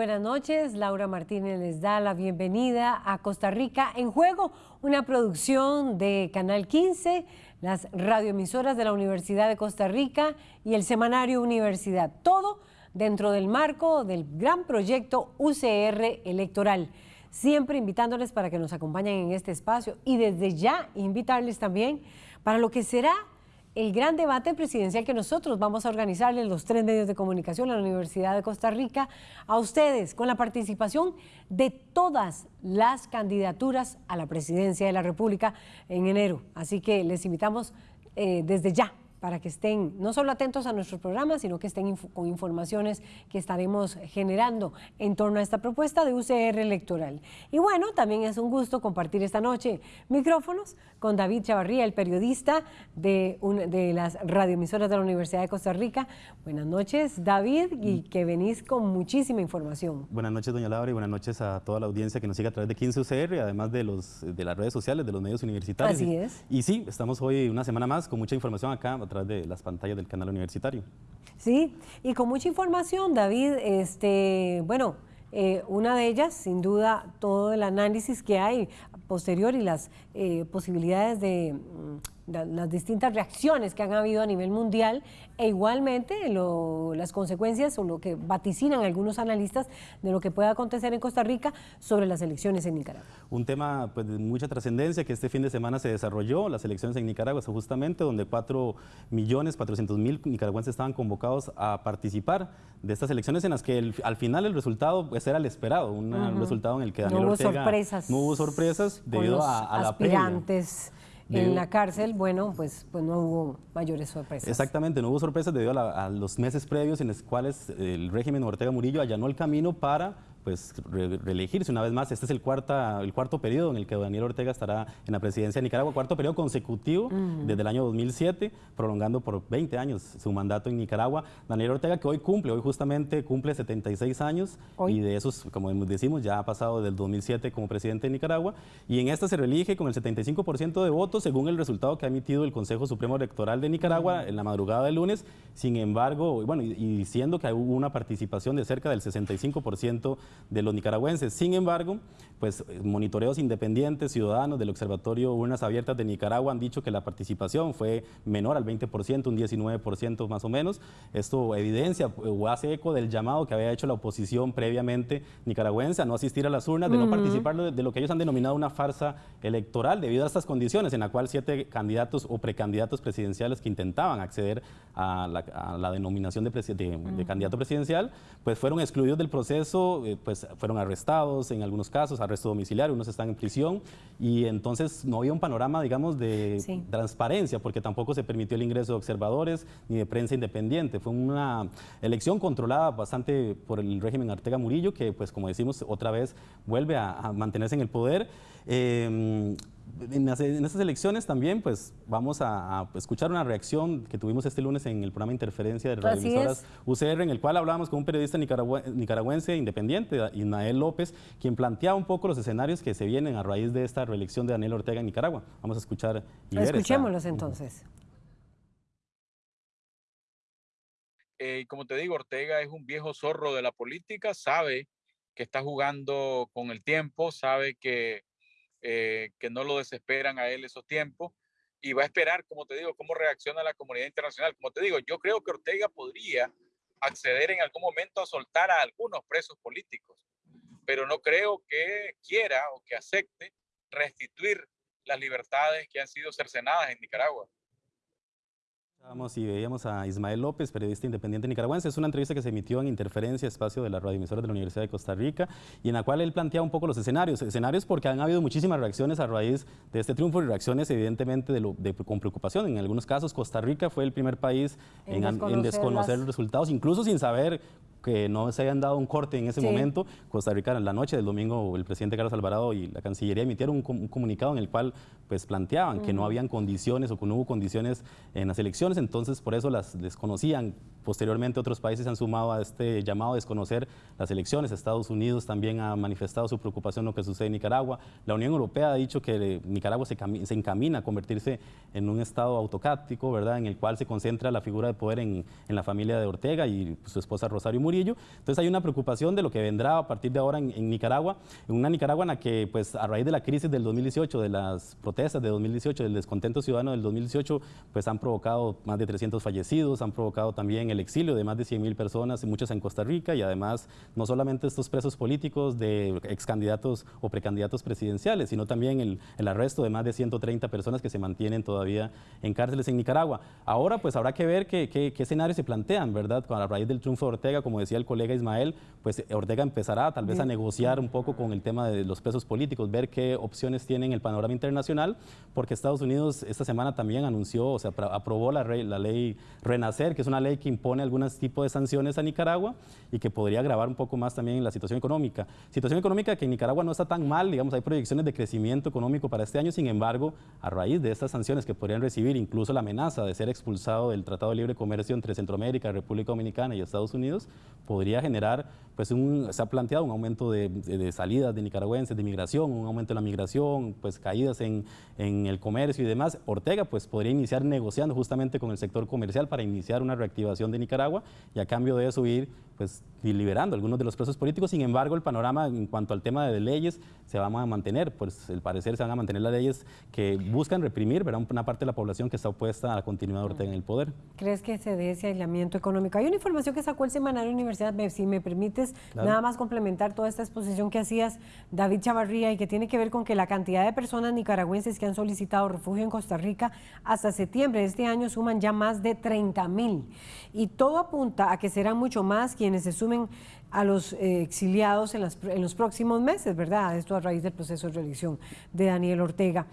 Buenas noches. Laura Martínez les da la bienvenida a Costa Rica en Juego, una producción de Canal 15, las radioemisoras de la Universidad de Costa Rica y el semanario Universidad. Todo dentro del marco del gran proyecto UCR electoral. Siempre invitándoles para que nos acompañen en este espacio y desde ya invitarles también para lo que será el gran debate presidencial que nosotros vamos a organizar en los tres medios de comunicación, la Universidad de Costa Rica, a ustedes, con la participación de todas las candidaturas a la presidencia de la República en enero. Así que les invitamos eh, desde ya para que estén no solo atentos a nuestros programas, sino que estén con informaciones que estaremos generando en torno a esta propuesta de UCR electoral. Y bueno, también es un gusto compartir esta noche micrófonos con David Chavarría, el periodista de, de las radioemisoras de la Universidad de Costa Rica. Buenas noches, David, y mm. que venís con muchísima información. Buenas noches, doña Laura, y buenas noches a toda la audiencia que nos sigue a través de 15 UCR, además de, los, de las redes sociales, de los medios universitarios. Así es. Y, y sí, estamos hoy una semana más con mucha información acá través de las pantallas del canal universitario. Sí, y con mucha información, David, este, bueno, eh, una de ellas, sin duda, todo el análisis que hay posterior y las eh, posibilidades de las distintas reacciones que han habido a nivel mundial e igualmente las consecuencias o lo que vaticinan algunos analistas de lo que pueda acontecer en Costa Rica sobre las elecciones en Nicaragua. Un tema pues, de mucha trascendencia que este fin de semana se desarrolló, las elecciones en Nicaragua, justamente donde 4 millones 400 mil nicaragüenses estaban convocados a participar de estas elecciones en las que al final el resultado pues, era el esperado, un resultado en el que Daniel no hubo sorpresas no hubo sorpresas debido a, la aspirantes en la cárcel, bueno, pues, pues no hubo mayores sorpresas. Exactamente, no hubo sorpresas debido a, a los meses previos en los cuales el régimen Ortega Murillo allanó el camino para pues reelegirse una vez más. Este es el, cuarta, el cuarto periodo en el que Daniel Ortega estará en la presidencia de Nicaragua, cuarto periodo consecutivo desde el año 2007, prolongando por 20 años su mandato en Nicaragua. Daniel Ortega que hoy cumple, hoy justamente cumple 76 años y de esos, como decimos, ya ha pasado desde el 2007 como presidente de Nicaragua y en esta se reelige con el 75% de votos según el resultado que ha emitido el Consejo Supremo Electoral de Nicaragua en la madrugada del lunes. Sin embargo, bueno, y, y diciendo que hubo una participación de cerca del 65% de los nicaragüenses. Sin embargo, pues monitoreos independientes, ciudadanos del Observatorio Urnas Abiertas de Nicaragua han dicho que la participación fue menor al 20%, un 19% más o menos. Esto evidencia o hace eco del llamado que había hecho la oposición previamente nicaragüense a no asistir a las urnas, de no participar de, lo que ellos han denominado una farsa electoral debido a estas condiciones en la cual siete candidatos o precandidatos presidenciales que intentaban acceder a la, denominación de, de, candidato presidencial, pues fueron excluidos del proceso, eh, pues fueron arrestados en algunos casos, arresto domiciliario, unos están en prisión y entonces no había un panorama, digamos, de transparencia porque tampoco se permitió el ingreso de observadores ni de prensa independiente. Fue una elección controlada bastante por el régimen Artega Murillo que, pues como decimos, otra vez vuelve a, mantenerse en el poder. Eh, en, estas elecciones también pues vamos a, escuchar una reacción que tuvimos este lunes en el programa Interferencia de radioemisoras UCR, en el cual hablábamos con un periodista nicaragüense independiente, Ismael López, quien planteaba un poco los escenarios que se vienen a raíz de esta reelección de Daniel Ortega en Nicaragua. Vamos a escuchar y Escuchémoslos entonces. Eh, como te digo, Ortega es un viejo zorro de la política, sabe que está jugando con el tiempo, sabe que eh, que no lo desesperan a él esos tiempos y va a esperar, como te digo, cómo reacciona la comunidad internacional. Como te digo, yo creo que Ortega podría acceder en algún momento a soltar a algunos presos políticos, pero no creo que quiera o que acepte restituir las libertades que han sido cercenadas en Nicaragua. Vamos y veíamos a Ismael López, periodista independiente nicaragüense. Es una entrevista que se emitió en Interferencia, espacio de la radioemisora de la Universidad de Costa Rica, y en la cual él plantea un poco los escenarios. Escenarios porque han habido muchísimas reacciones a raíz de este triunfo y reacciones evidentemente de, con preocupación. En algunos casos, Costa Rica fue el primer país en, desconocer, los resultados, incluso sin saber que no se hayan dado un corte en ese momento. Costa Rica en la noche del domingo el presidente Carlos Alvarado y la Cancillería emitieron un, comunicado en el cual pues planteaban que no habían condiciones o que no hubo condiciones en las elecciones, entonces por eso las desconocían. Posteriormente otros países se han sumado a este llamado a desconocer las elecciones. Estados Unidos también ha manifestado su preocupación en lo que sucede en Nicaragua. La Unión Europea ha dicho que Nicaragua se, se encamina a convertirse en un estado autocrático, ¿verdad? En el cual se concentra la figura de poder en, en la familia de Ortega y su esposa Rosario Murillo. Entonces hay una preocupación de lo que vendrá a partir de ahora en, en Nicaragua, en una Nicaragua en la que pues a raíz de la crisis del 2018, de las protestas de 2018, del descontento ciudadano del 2018, pues han provocado más de 300 fallecidos, han provocado también el exilio de más de 100 mil personas, muchos en Costa Rica, y además no solamente estos presos políticos de ex candidatos o precandidatos presidenciales, sino también el, el arresto de más de 130 personas que se mantienen todavía en cárceles en Nicaragua. Ahora pues habrá que ver qué, qué, qué escenarios se plantean, ¿verdad? A raíz del triunfo de Ortega, como decía el colega Ismael, pues Ortega empezará tal vez a negociar un poco con el tema de los presos políticos, ver qué opciones tienen el panorama internacional, porque Estados Unidos esta semana también anunció, o sea, aprobó la, la ley Renacer, que es una ley que impone algunos tipos de sanciones a Nicaragua y que podría agravar un poco más también la situación económica. Situación económica que en Nicaragua no está tan mal, digamos, hay proyecciones de crecimiento económico para este año, sin embargo, a raíz de estas sanciones que podrían recibir incluso la amenaza de ser expulsado del Tratado de Libre Comercio entre Centroamérica, República Dominicana y Estados Unidos, podría generar, pues un, se ha planteado un aumento de, de, salidas de nicaragüenses, de migración, un aumento de la migración, pues caídas en, en el comercio y demás. Ortega pues podría iniciar negociando justamente con el sector comercial para iniciar una reactivación de Nicaragua y a cambio de eso ir pues liberando algunos de los presos políticos. Sin embargo, el panorama en cuanto al tema de leyes se va a mantener, pues al parecer se van a mantener las leyes que buscan reprimir ¿verdad? una parte de la población que está opuesta a la continuidad de Ortega en el poder. ¿Crees que se dé ese aislamiento económico? Hay una información que sacó el Semanario Universidad, si me permites nada más complementar toda esta exposición que hacías, David Chavarría, y que tiene que ver con que la cantidad de personas nicaragüenses que han solicitado refugio en Costa Rica hasta septiembre de este año suman ya más de 30 mil. Y todo apunta a que serán mucho más quienes se sumen a los eh, exiliados en, las, en, los próximos meses, ¿verdad? Esto a raíz del proceso de reelección de Daniel Ortega.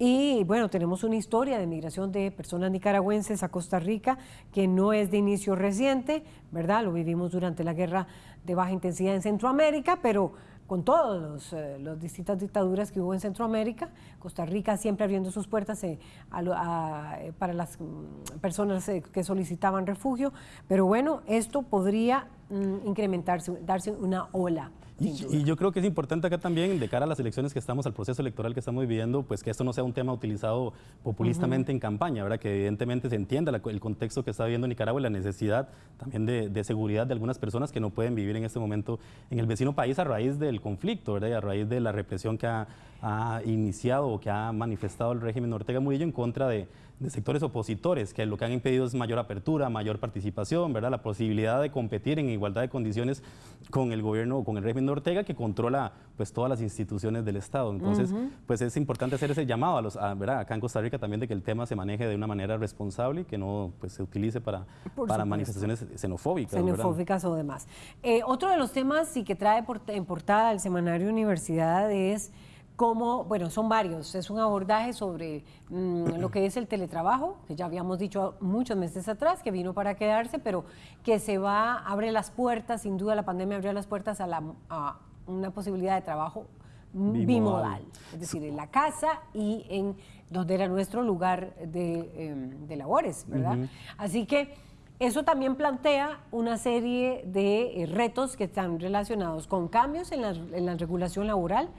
Y bueno, tenemos una historia de migración de personas nicaragüenses a Costa Rica que no es de inicio reciente, ¿verdad? Lo vivimos durante la guerra de baja intensidad en Centroamérica, pero con todas eh, las distintas dictaduras que hubo en Centroamérica, Costa Rica siempre abriendo sus puertas eh, eh, para las mm, personas que solicitaban refugio, pero bueno, esto podría mm, incrementarse, darse una ola y, yo creo que es importante acá también, de cara a las elecciones que estamos, al proceso electoral que estamos viviendo, pues que esto no sea un tema utilizado populistamente en campaña, ¿verdad? Que evidentemente se entienda el contexto que está viviendo Nicaragua y la necesidad también de, seguridad de algunas personas que no pueden vivir en este momento en el vecino país a raíz del conflicto, ¿verdad? Y a raíz de la represión que ha, ha iniciado o que ha manifestado el régimen Ortega Murillo en contra de de sectores opositores, que lo que han impedido es mayor apertura, mayor participación, ¿verdad? la posibilidad de competir en igualdad de condiciones con el gobierno, con el régimen de Ortega, que controla pues, todas las instituciones del Estado. Entonces, pues es importante hacer ese llamado a los, ¿verdad? acá en Costa Rica también de que el tema se maneje de una manera responsable y que no pues, se utilice para, para manifestaciones xenofóbicas. Xenofóbicas o demás. Eh, otro de los temas y que trae en portada el semanario Universidad es cómo, bueno, son varios, es un abordaje sobre mm, lo que es el teletrabajo, que ya habíamos dicho muchos meses atrás, que vino para quedarse, pero que se va, abre las puertas, sin duda la pandemia abrió las puertas a, la, a una posibilidad de trabajo bimodal, es decir, en la casa y en donde era nuestro lugar de, em, labores, ¿verdad? Así que eso también plantea una serie de eh, retos que están relacionados con cambios en la, en la regulación laboral,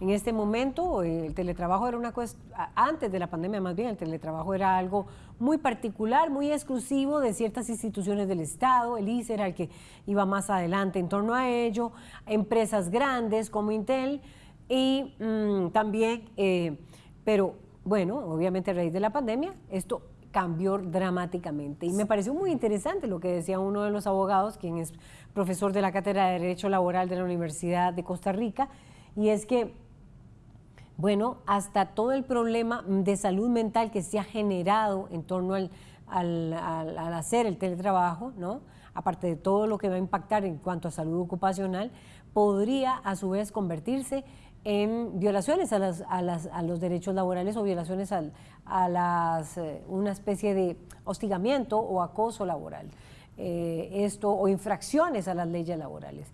en este momento el teletrabajo era una cosa, antes de la pandemia más bien, el teletrabajo era algo muy particular, muy exclusivo de ciertas instituciones del Estado, el ICE era el que iba más adelante en torno a ello, empresas grandes como Intel y mm, también, eh, pero bueno, obviamente a raíz de la pandemia esto cambió dramáticamente. Y me pareció muy interesante lo que decía uno de los abogados, quien es profesor de la Cátedra de Derecho Laboral de la Universidad de Costa Rica, y es que bueno, hasta todo el problema de salud mental que se ha generado en torno al, hacer el teletrabajo, ¿no? aparte de todo lo que va a impactar en cuanto a salud ocupacional, podría a su vez convertirse en violaciones a, los derechos laborales o violaciones a, las, eh, una especie de hostigamiento o acoso laboral. Eh, esto o infracciones a las leyes laborales.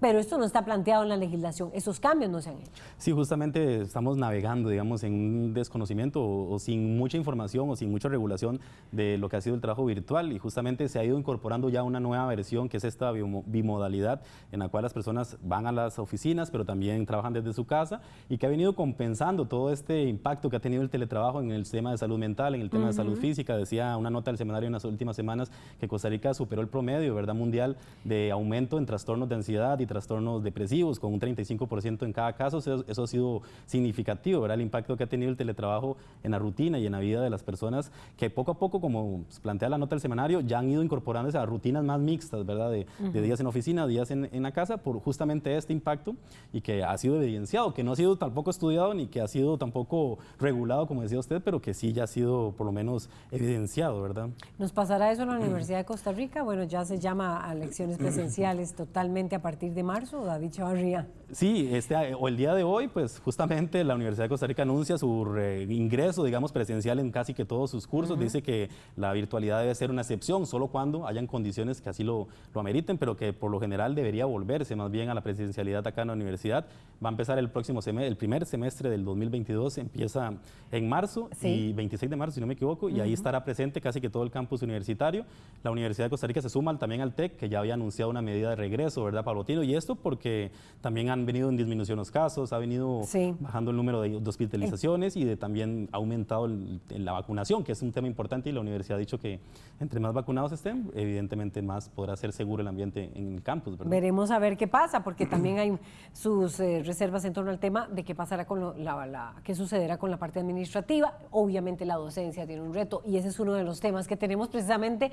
Pero esto no está planteado en la legislación, esos cambios no se han hecho. Sí, justamente estamos navegando, digamos, en un desconocimiento o, sin mucha información o sin mucha regulación de lo que ha sido el trabajo virtual y justamente se ha ido incorporando ya una nueva versión que es esta bimodalidad en la cual las personas van a las oficinas pero también trabajan desde su casa y que ha venido compensando todo este impacto que ha tenido el teletrabajo en el tema de salud mental, en el tema de salud física. Decía una nota del seminario en las últimas semanas que Costa Rica superó el promedio ¿verdad? mundial de aumento en trastornos de ansiedad y trastornos depresivos, con un 35% en cada caso, eso, ha sido significativo, ¿verdad? El impacto que ha tenido el teletrabajo en la rutina y en la vida de las personas, que poco a poco, como plantea la nota del seminario, ya han ido incorporándose a rutinas más mixtas, ¿verdad? De, días en oficina, días en, en, la casa, por justamente este impacto y que ha sido evidenciado, que no ha sido tampoco estudiado ni que ha sido tampoco regulado, como decía usted, pero que sí ya ha sido por lo menos evidenciado, ¿verdad? ¿Nos pasará eso en la Universidad de Costa Rica? Bueno, ya se llama a lecciones presenciales totalmente a partir de marzo, David Chavarría. Sí, este, o el día de hoy, pues justamente la Universidad de Costa Rica anuncia su ingreso, digamos, presencial en casi que todos sus cursos. Dice que la virtualidad debe ser una excepción, solo cuando hayan condiciones que así lo, lo ameriten, pero que por lo general debería volverse más bien a la presencialidad acá en la universidad. Va a empezar el próximo semestre, el primer semestre del 2022, empieza en marzo y 26 de marzo, si no me equivoco, y ahí estará presente casi que todo el campus universitario. La Universidad de Costa Rica se suma también al TEC, que ya había anunciado una medida de regreso, ¿verdad, Pablotino? Y esto porque también han venido en disminución los casos, ha venido bajando el número de, hospitalizaciones y de, también ha aumentado la vacunación, que es un tema importante y la universidad ha dicho que entre más vacunados estén, evidentemente más podrá ser seguro el ambiente en el campus. Veremos a ver qué pasa, porque también hay sus eh, reservas en torno al tema de qué pasará con la, qué sucederá con la parte administrativa. Obviamente la docencia tiene un reto y ese es uno de los temas que tenemos precisamente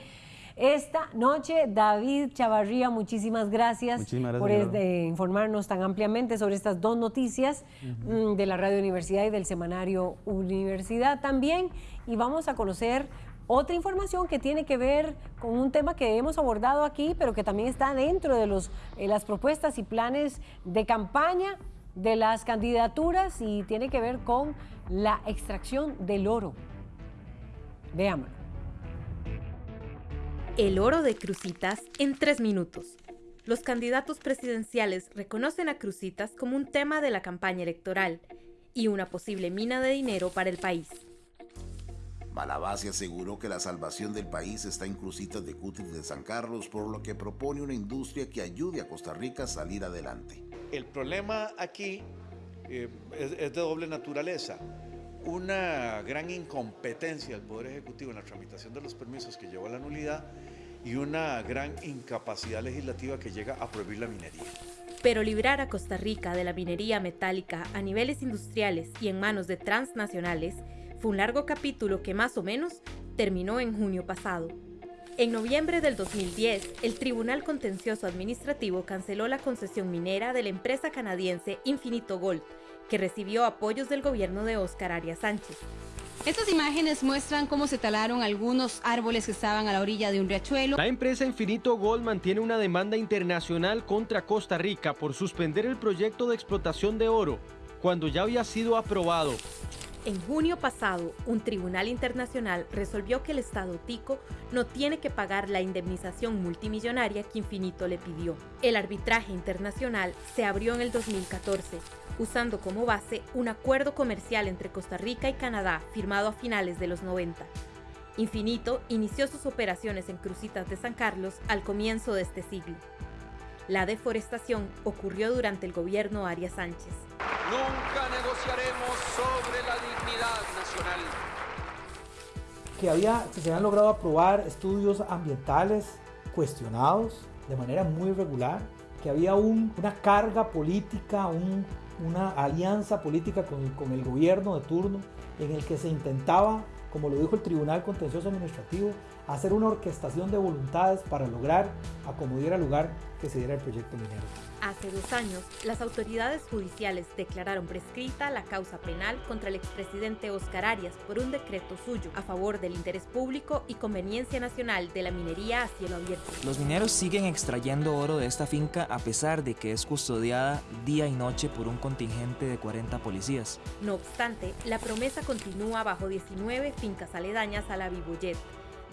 esta noche. David Chavarría, muchísimas gracias, por informarnos tan ampliamente sobre estas dos noticias mm, de la Radio Universidad y del semanario Universidad también. Y vamos a conocer otra información que tiene que ver con un tema que hemos abordado aquí, pero que también está dentro de los, eh, las propuestas y planes de campaña de las candidaturas y tiene que ver con la extracción del oro. Veámoslo. El oro de Crucitas en tres minutos. Los candidatos presidenciales reconocen a Crucitas como un tema de la campaña electoral y una posible mina de dinero para el país. Malabasi aseguró que la salvación del país está en Crucitas de Cutis de San Carlos, por lo que propone una industria que ayude a Costa Rica a salir adelante. El problema aquí eh, es, es de doble naturaleza una gran incompetencia del Poder Ejecutivo en la tramitación de los permisos que llevó a la nulidad y una gran incapacidad legislativa que llega a prohibir la minería. Pero librar a Costa Rica de la minería metálica a niveles industriales y en manos de transnacionales fue un largo capítulo que más o menos terminó en junio pasado. En noviembre del 2010, el Tribunal Contencioso Administrativo canceló la concesión minera de la empresa canadiense Infinito Gold, que recibió apoyos del gobierno de Óscar Arias Sánchez. Estas imágenes muestran cómo se talaron algunos árboles que estaban a la orilla de un riachuelo. La empresa Infinito Gold mantiene una demanda internacional contra Costa Rica por suspender el proyecto de explotación de oro cuando ya había sido aprobado. En junio pasado, un tribunal internacional resolvió que el Estado tico no tiene que pagar la indemnización multimillonaria que Infinito le pidió. El arbitraje internacional se abrió en el 2014, usando como base un acuerdo comercial entre Costa Rica y Canadá firmado a finales de los 90. Infinito inició sus operaciones en Crucitas de San Carlos al comienzo de este siglo. La deforestación ocurrió durante el gobierno Arias Sánchez. Nunca negociaremos sobre la dignidad nacional. Que había, se habían logrado aprobar estudios ambientales cuestionados de manera muy irregular, que había una carga política, una alianza política con, con el gobierno de turno en el que se intentaba, como lo dijo el Tribunal Contencioso Administrativo, hacer una orquestación de voluntades para lograr acomodar al lugar que se diera el proyecto minero. Hace dos años, las autoridades judiciales declararon prescrita la causa penal contra el expresidente Oscar Arias por un decreto suyo a favor del interés público y conveniencia nacional de la minería a cielo abierto. Los mineros siguen extrayendo oro de esta finca a pesar de que es custodiada día y noche por un contingente de 40 policías. No obstante, la promesa continúa bajo 19 fincas aledañas a la Viboyet,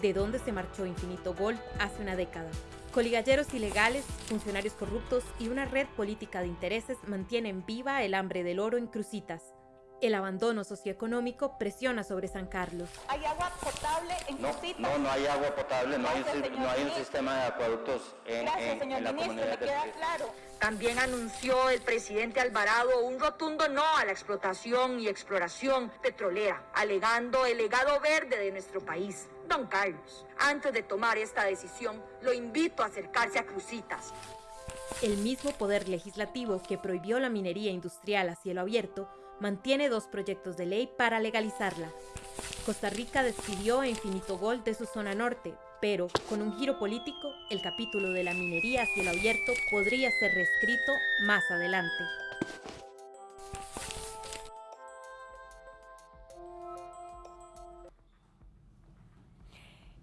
de donde se marchó Infinito Gold hace una década. Coligalleros ilegales, funcionarios corruptos y una red política de intereses mantienen viva el hambre del oro en Crucitas. El abandono socioeconómico presiona sobre San Carlos. ¿Hay agua potable en no, Crucitas? No, no hay agua potable, no, hay, un, no hay un ministro. sistema de acueductos en, Gracias, en- señor en la ministro, comunidad me queda claro. También anunció el presidente Alvarado un rotundo no a la explotación y exploración petrolera, alegando el legado verde de nuestro país. Don Carlos, antes de tomar esta decisión, lo invito a acercarse a Crucitas. El mismo poder legislativo que prohibió la minería industrial a cielo abierto mantiene dos proyectos de ley para legalizarla. Costa Rica despidió a Infinito Gold de su zona norte, pero con un giro político, el capítulo de la minería a cielo abierto podría ser reescrito más adelante.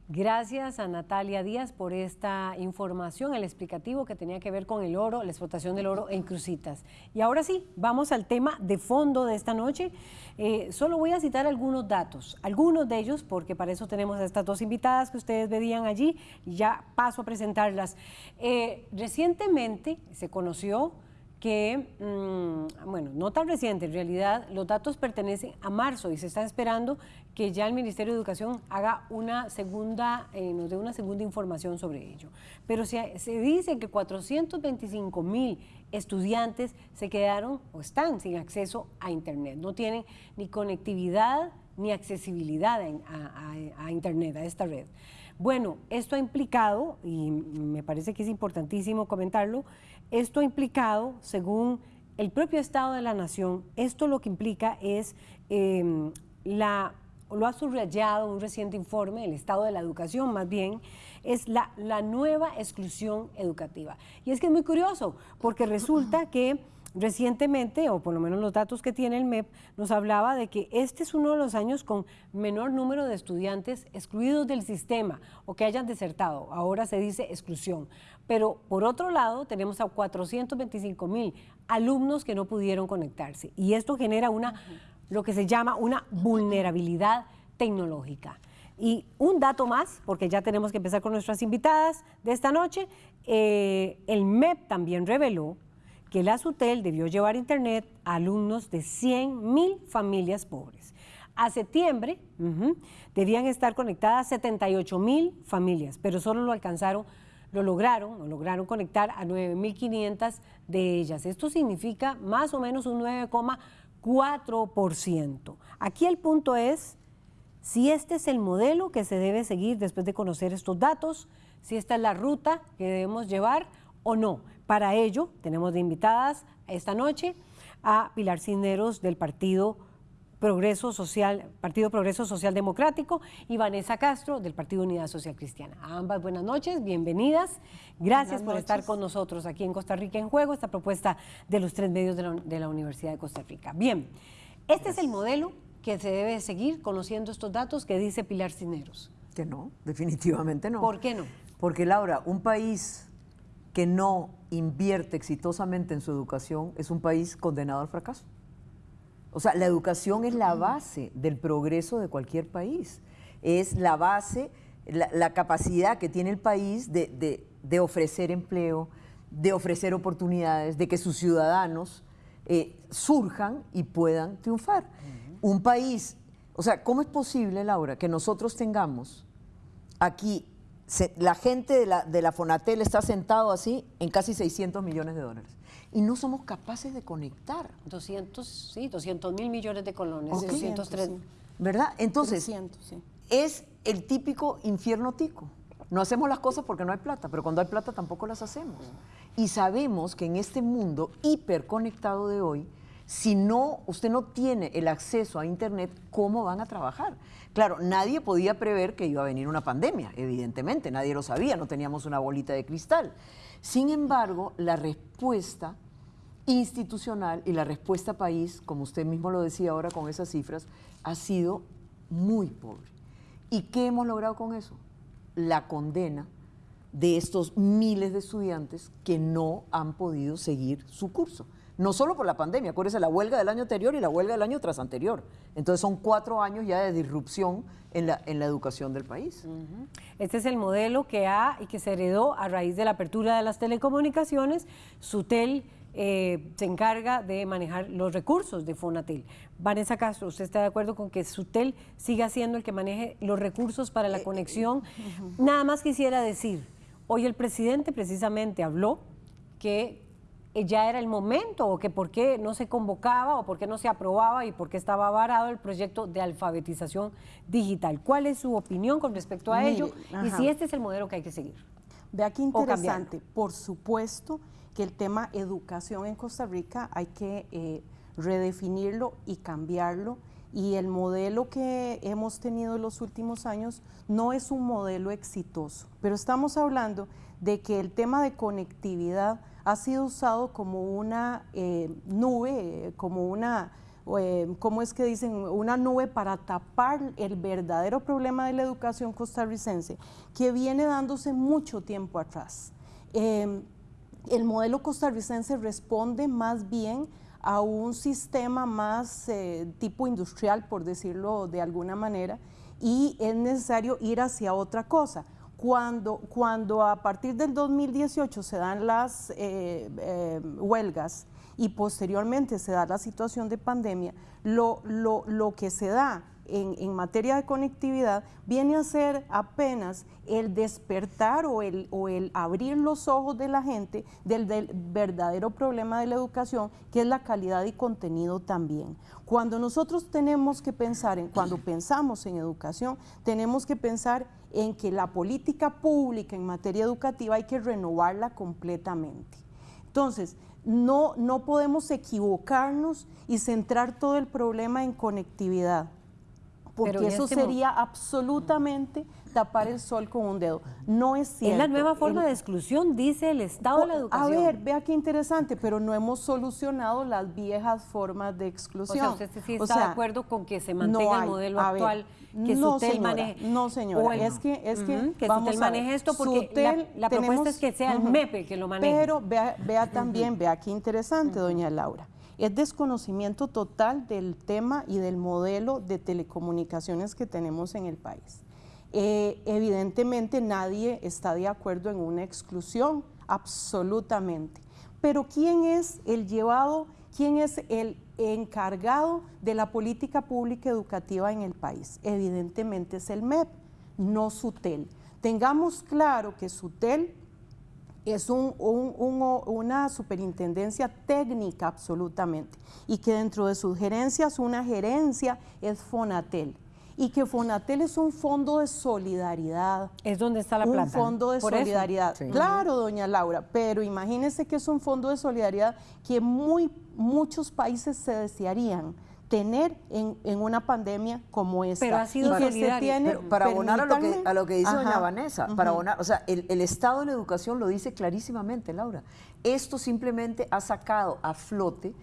Gracias a Natalia Díaz por esta información, el explicativo que tenía que ver con el oro, la explotación del oro en Crucitas. Y ahora sí, vamos al tema de fondo de esta noche. Eh, solo voy a citar algunos datos, algunos de ellos, porque para eso tenemos a estas dos invitadas que ustedes veían allí, y ya paso a presentarlas. Eh, recientemente se conoció que, mm, bueno, no tan reciente, en realidad los datos pertenecen a marzo y se está esperando que ya el Ministerio de Educación haga una segunda, eh, nos dé una segunda información sobre ello. Pero se, se dice que 425 mil estudiantes se quedaron o están sin acceso a Internet, no tienen ni conectividad ni accesibilidad a, Internet, a esta red. Bueno, esto ha implicado, y me parece que es importantísimo comentarlo, esto ha implicado, según el propio Estado de la Nación, esto lo que implica es eh, la, lo ha subrayado un reciente informe, el Estado de la Educación más bien, es la, la nueva exclusión educativa. Y es que es muy curioso, porque resulta que recientemente, o por lo menos los datos que tiene el MEP, nos hablaba de que este es uno de los años con menor número de estudiantes excluidos del sistema o que hayan desertado. Ahora se dice exclusión. Pero por otro lado, tenemos a 425 mil alumnos que no pudieron conectarse. Y esto genera una, lo que se llama una vulnerabilidad tecnológica. Y un dato más, porque ya tenemos que empezar con nuestras invitadas de esta noche, eh, el MEP también reveló que la SUTEL debió llevar internet a alumnos de 100 mil familias pobres. A septiembre debían estar conectadas 78 mil familias, pero solo lo alcanzaron, lo lograron, o lograron conectar a 9.500 de ellas. Esto significa más o menos un 9,4%. Aquí el punto es si este es el modelo que se debe seguir después de conocer estos datos, si esta es la ruta que debemos llevar o no. Para ello, tenemos de invitadas esta noche a Pilar Cisneros del Partido Progreso Social, Partido Progreso Social Democrático y Vanessa Castro del Partido Unidad Social Cristiana. A ambas buenas noches, bienvenidas. Gracias Buenas por estar noches. con nosotros aquí en Costa Rica en Juego, esta propuesta de los tres medios de la, de la Universidad de Costa Rica. Bien, este es el modelo que se debe seguir conociendo estos datos que dice Pilar Cisneros. Que no, definitivamente no. ¿Por qué no? Porque Laura, un país que no invierte exitosamente en su educación es un país condenado al fracaso. O sea, la educación es la base del progreso de cualquier país. Es la base, la, la capacidad que tiene el país de, de- de ofrecer empleo, de ofrecer oportunidades, de que sus ciudadanos eh, surjan y puedan triunfar. Un país, o sea, ¿cómo es posible, Laura, que nosotros tengamos aquí, se- la gente de la, de la Fonatel está sentado así en casi 600 millones de dólares y no somos capaces de conectar? 200, sí, 200 mil millones de colones, Ok. 203. ¿Verdad? Entonces, 300, sí. es el típico infierno tico. No hacemos las cosas porque no hay plata, pero cuando hay plata tampoco las hacemos. Y sabemos que en este mundo hiperconectado de hoy, si no, usted no tiene el acceso a Internet, ¿cómo van a trabajar? Claro, nadie podía prever que iba a venir una pandemia, evidentemente, nadie lo sabía, no teníamos una bolita de cristal. Sin embargo, la respuesta institucional y la respuesta país, como usted mismo lo decía ahora con esas cifras, ha sido muy pobre. ¿Y qué hemos logrado con eso? La condena de estos miles de estudiantes que no han podido seguir su curso. No solo por la pandemia, acuérdese la huelga del año anterior y la huelga del año tras anterior. Entonces son cuatro años ya de disrupción en la, en la educación del país. Este es el modelo que ha y que se heredó a raíz de la apertura de las telecomunicaciones. Sutel eh, se encarga de manejar los recursos de Fonatel. Vanessa Castro, ¿usted está de acuerdo con que Sutel siga siendo el que maneje los recursos para la conexión? Nada más quisiera decir, hoy el presidente precisamente habló que ya era el momento o que por qué no se convocaba o por qué no se aprobaba y por qué estaba varado el proyecto de alfabetización digital. ¿Cuál es su opinión con respecto a Mire, ello? Y si este es el modelo que hay que seguir. Vea qué interesante. Por supuesto que el tema educación en Costa Rica hay que eh, redefinirlo y cambiarlo. Y el modelo que hemos tenido en los últimos años no es un modelo exitoso. Pero estamos hablando de que el tema de conectividad ha sido usado como una eh, nube, como una eh, ¿cómo es que dicen? Una nube para tapar el verdadero problema de la educación costarricense, que viene dándose mucho tiempo atrás. Eh, el modelo costarricense responde más bien a un sistema más eh, tipo industrial, por decirlo de alguna manera, y es necesario ir hacia otra cosa. Cuando, cuando a partir del 2018 se dan las eh, eh, huelgas y posteriormente se da la situación de pandemia, lo, lo, lo que se da en, materia de conectividad viene a ser apenas el despertar o el, o el abrir los ojos de la gente del, del verdadero problema de la educación, que es la calidad y contenido también. Cuando nosotros tenemos que pensar en, cuando pensamos en educación, tenemos que pensar en que la política pública en materia educativa hay que renovarla completamente. Entonces, no, no podemos equivocarnos y centrar todo el problema en conectividad, porque eso este sería absolutamente tapar el sol con un dedo. No es cierto. Es la nueva forma El- de exclusión, dice el Estado de la a Educación. ver, vea qué interesante, pero no hemos solucionado las viejas formas de O exclusión. sea, usted sí O está de acuerdo con que se no mantenga hay. el modelo A ver, actual que no, Sutel señora, maneje. No, señora, Bueno, es que, es que, ujú, que vamos Sutel a ver, maneje esto porque Sutel la, la propuesta es que sea el. MEP el que lo maneje. Pero vea, vea también, vea qué interesante, doña Laura. Es desconocimiento total del tema y del modelo de telecomunicaciones que tenemos en el país. Eh, evidentemente nadie está de acuerdo en una exclusión, absolutamente. Pero ¿quién es el llevado, quién es el encargado de la política pública educativa en el país? Evidentemente es el MEP, no SUTEL. Tengamos claro que SUTEL es un- un- un- una superintendencia técnica absolutamente y que dentro de sus gerencias una gerencia es Fonatel y que Fonatel es un fondo de solidaridad. Es donde está la un plata. fondo de solidaridad. Sí. Claro, doña Laura, pero imagínese que es un fondo de solidaridad que muy, muchos países se desearían tener en, en una pandemia como esta. Pero ha sido y que se solidario. tiene- Pero para abonar a lo que, a lo que dice doña Ajá, Vanessa, ujú. para abonar, o sea, el, el Estado de la Educación lo dice clarísimamente, Laura. Esto simplemente ha sacado a flote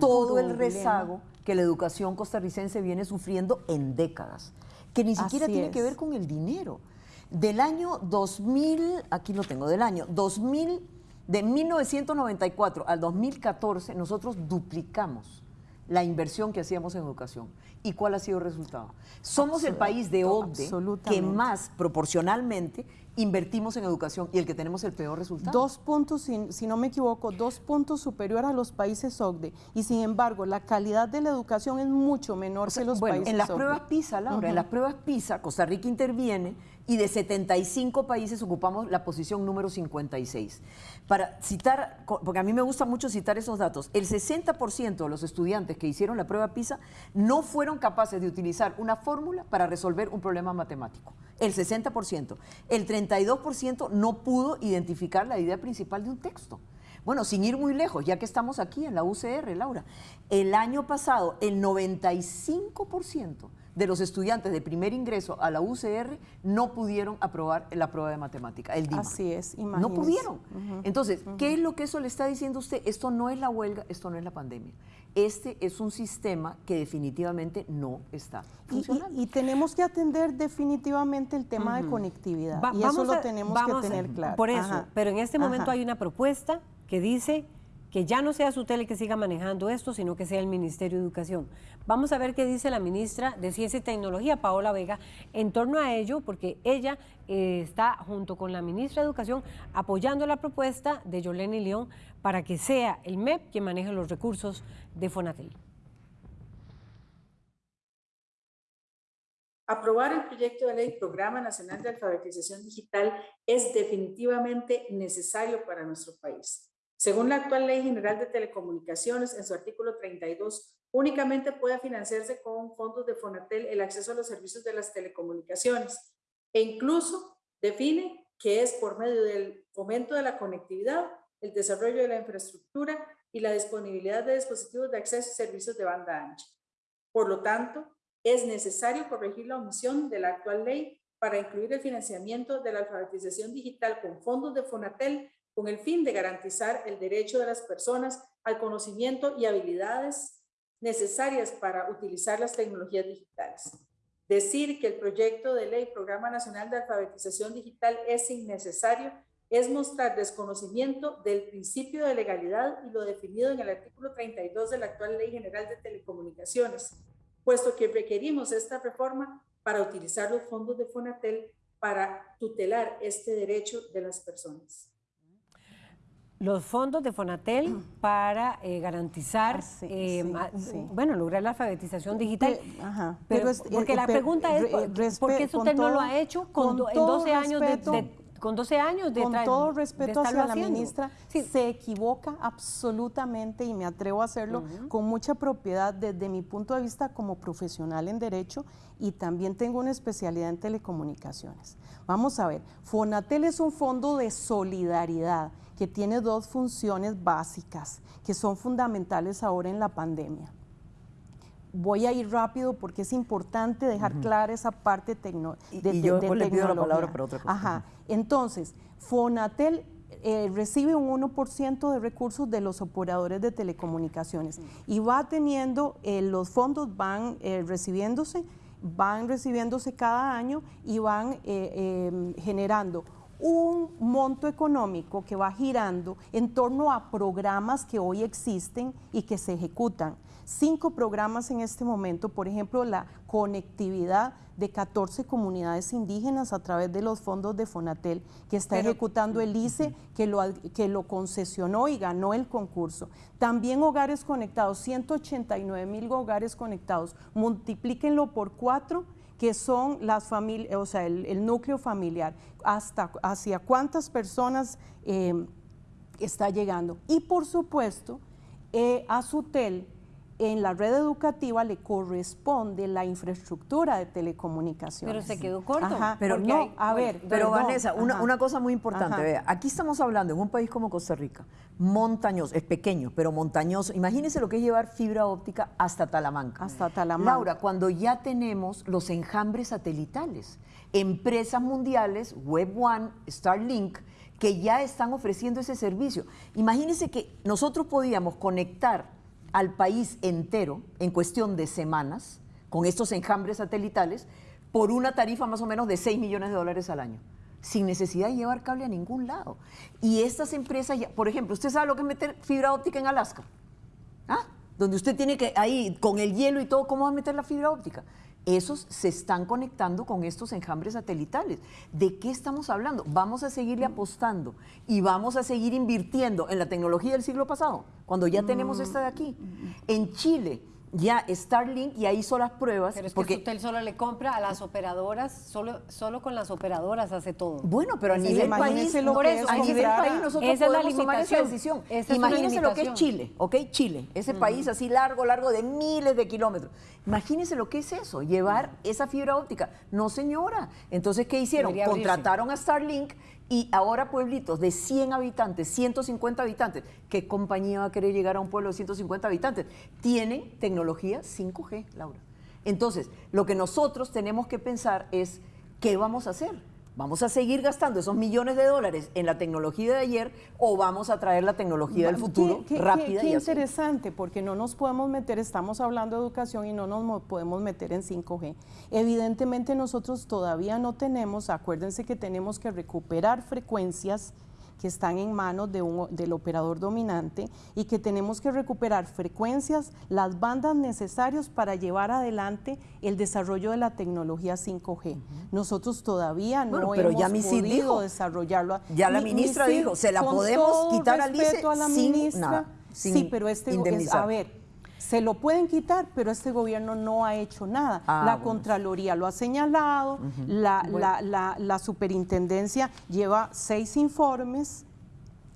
todo el rezago que la educación costarricense viene sufriendo en décadas, que ni siquiera Así tiene que ver con el dinero. Del año 2000, aquí lo tengo, del año 2000, de 1994 al 2014, nosotros duplicamos la inversión que hacíamos en educación. ¿Y cuál ha sido el resultado? Somos el país de OCDE que más proporcionalmente invertimos en educación y el que tenemos el peor resultado. Dos puntos, si, si no me equivoco, dos puntos superior a los países OCDE. Y sin embargo, la calidad de la educación es mucho menor que los bueno, países en las OCDE. pruebas PISA, Laura, en las pruebas PISA, Costa Rica interviene y de 75 países ocupamos la posición número 56. Para citar, porque a mí me gusta mucho citar esos datos, el 60% de los estudiantes que hicieron la prueba PISA no fueron capaces de utilizar una fórmula para resolver un problema matemático. El 60%. El 32% no pudo identificar la idea principal de un texto. Bueno, sin ir muy lejos, ya que estamos aquí en la UCR, Laura, el año pasado el 95% de los estudiantes de primer ingreso a la UCR no pudieron aprobar la prueba de matemática, el DIMA. Así es, No imagínese. pudieron. Ujú, Entonces, ¿qué es lo que eso le está diciendo a usted? Esto no es la huelga, esto no es la pandemia. Este es un sistema que definitivamente no está Y- funcionando. Y, y tenemos que atender definitivamente el tema de conectividad. Va- y eso lo tenemos que a- tener claro. Por eso, Ajá, pero en este momento ajá. hay una propuesta que dice que ya no sea Sutel el que siga manejando esto, sino que sea el Ministerio de Educación. Vamos a ver qué dice la ministra de Ciencia y Tecnología, Paola Vega, en torno a ello, porque ella eh, está junto con la ministra de Educación apoyando la propuesta de Yolene León para que sea el MEP quien maneje los recursos de Fonatel. Aprobar el proyecto de ley Programa Nacional de Alfabetización Digital es definitivamente necesario para nuestro país. Según la actual Ley General de Telecomunicaciones, en su artículo 32, únicamente puede financiarse con fondos de Fonatel el acceso a los servicios de las telecomunicaciones e incluso define que es por medio del fomento de la conectividad, el desarrollo de la infraestructura y la disponibilidad de dispositivos de acceso y servicios de banda ancha. Por lo tanto, es necesario corregir la omisión de la actual ley para incluir el financiamiento de la alfabetización digital con fondos de Fonatel con el fin de garantizar el derecho de las personas al conocimiento y habilidades necesarias para utilizar las tecnologías digitales. Decir que el proyecto de ley Programa Nacional de Alfabetización Digital es innecesario es mostrar desconocimiento del principio de legalidad y lo definido en el artículo 32 de la actual Ley General de Telecomunicaciones, puesto que requerimos esta reforma para utilizar los fondos de FONATEL para tutelar este derecho de las personas los fondos de Fonatel para eh, garantizar, ah, eh, bueno, lograr la alfabetización digital. pero, porque la pregunta es, ¿por qué usted no lo ha hecho con, en 12 años de, con 12 años de Con todo respeto hacia la ministra, se equivoca absolutamente y me atrevo a hacerlo con mucha propiedad desde mi punto de vista como profesional en Derecho y también tengo una especialidad en telecomunicaciones. Vamos a ver, Fonatel es un fondo de solidaridad que tiene dos funciones básicas que son fundamentales ahora en la pandemia. Voy a ir rápido porque es importante dejar clara esa parte tecnológica. de, y, yo le pido la palabra para otra cosa. Ajá. Entonces, Fonatel eh, recibe un 1% de recursos de los operadores de telecomunicaciones y va teniendo, eh, los fondos van eh, recibiéndose, van recibiéndose cada año y van generando un monto económico que va girando en torno a programas que hoy existen y que se ejecutan. Cinco programas en este momento, por ejemplo, la conectividad de 14 comunidades indígenas a través de los fondos de Fonatel, que está ejecutando el ICE, que lo, que lo concesionó y ganó el concurso. También hogares conectados, 189 mil hogares conectados, multiplíquenlo por cuatro que son las familias, o sea, el, núcleo familiar, hasta hacia cuántas personas eh, está llegando. Y por supuesto, eh, a SUTEL en la red educativa le corresponde la infraestructura de telecomunicaciones. Pero se quedó corto. pero no, a ver. Pero Vanessa, una, cosa muy importante, vea, aquí estamos hablando en un país como Costa Rica, montañoso, es pequeño, pero montañoso. Imagínense lo que es llevar fibra óptica hasta Talamanca. Hasta Talamanca. Laura, cuando ya tenemos los enjambres satelitales, empresas mundiales, Web One, Starlink, que ya están ofreciendo ese servicio. Imagínense que nosotros podíamos conectar al país entero en cuestión de semanas con estos enjambres satelitales por una tarifa más o menos de 6 millones de dólares al año, sin necesidad de llevar cable a ningún lado. Y estas empresas, por ejemplo, ¿usted sabe lo que es meter fibra óptica en Alaska? ¿Ah? Donde usted tiene que, ahí, con el hielo y todo, ¿cómo va a meter la fibra óptica? Esos se están conectando con estos enjambres satelitales. ¿De qué estamos hablando? Vamos a seguirle apostando y vamos a seguir invirtiendo en la tecnología del siglo pasado, cuando ya tenemos mm. esta de aquí. En Chile, ya Starlink ya hizo las pruebas. Pero es porque usted solo le compra a las operadoras, solo, solo con las operadoras hace todo. Bueno, pero a nivel país, por eso, a nivel país nosotros esa podemos tomar esa decisión. Imagínense lo que es Chile, ¿ok? Chile, ese país así largo, largo de miles de kilómetros. Imagínense lo que es eso, llevar esa fibra óptica. No, señora. Entonces, ¿qué hicieron? Contrataron a Starlink y ahora pueblitos de 100 habitantes, 150 habitantes, ¿qué compañía va a querer llegar a un pueblo de 150 habitantes? Tienen tecnología 5G, Laura. Entonces, lo que nosotros tenemos que pensar es, ¿qué vamos a hacer? ¿Vamos a seguir gastando esos millones de dólares en la tecnología de ayer o vamos a traer la tecnología del futuro rápida? Qué, qué interesante, porque no nos podemos meter, estamos hablando de educación y no nos podemos meter en 5G. Evidentemente nosotros todavía no tenemos, acuérdense que tenemos que recuperar frecuencias que están en manos de un- del operador dominante y que tenemos que recuperar frecuencias, las bandas necesarias para llevar adelante el desarrollo de la tecnología 5G. Nosotros todavía Bueno, no pero hemos ya podido dijo. desarrarlo. Ya la Mi- ministra dijo, se la podemos quitar al ICE respeto a la sin ministra, nada, sin sí, pero este es, a ver, se lo pueden quitar, pero este gobierno no ha hecho nada. Ah, la bueno. Contraloría lo ha señalado, la, Bueno. la- la- la superintendencia lleva seis informes.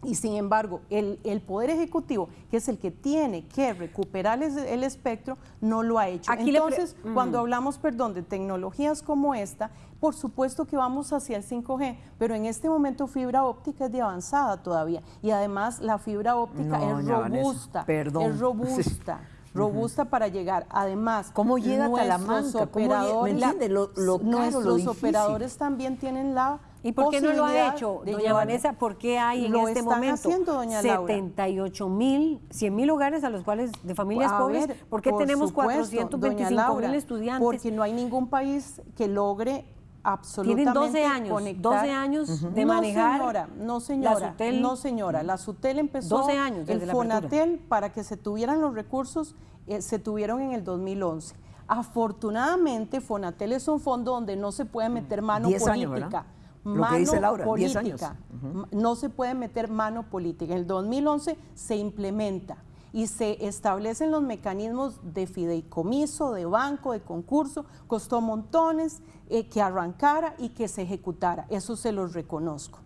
Y sin embargo, el, el Poder Ejecutivo, que es el que tiene que recuperar el, el espectro, no lo ha hecho. Aquí Entonces, cuando hablamos, perdón, de tecnologías como esta, por supuesto que vamos hacia el 5G, pero en este momento fibra óptica es de avanzada todavía. Y además la fibra óptica No, es doña Vanessa, robusta, perdón. es robusta. Robusta para llegar. Además, ¿Cómo llega a nuestros Talamanca? ¿Cómo llega? ¿Me operadores, entiende? Lo- lo caro, lo nuestros difícil. operadores también tienen la ¿Y por qué no lo ha hecho, doña llevar- Vanessa? ¿Por qué hay en este momento haciendo, doña Laura. 78 mil, 100 mil hogares a los cuales de familias A pobres? ver, ¿Por qué por tenemos supuesto, 425 doña Laura, mil estudiantes? Porque no hay ningún país que logre absolutamente Tienen 12 años, conectar. 12 años de no, manejar señora, no señora, Sutel. no señora, la Sutel empezó 12 años desde el la. Fonatel para que se tuvieran los recursos eh, se tuvieron en el 2011. Afortunadamente Fonatel es un fondo donde no se puede meter mano 10 política. años, ¿verdad? Lo que Mano dice Laura, 10 años. política. M- No se puede meter mano política. En el 2011 se implementa y se establecen los mecanismos de fideicomiso, de banco, de concurso. Costó montones eh, que arrancara y que se ejecutara. Eso se los reconozco.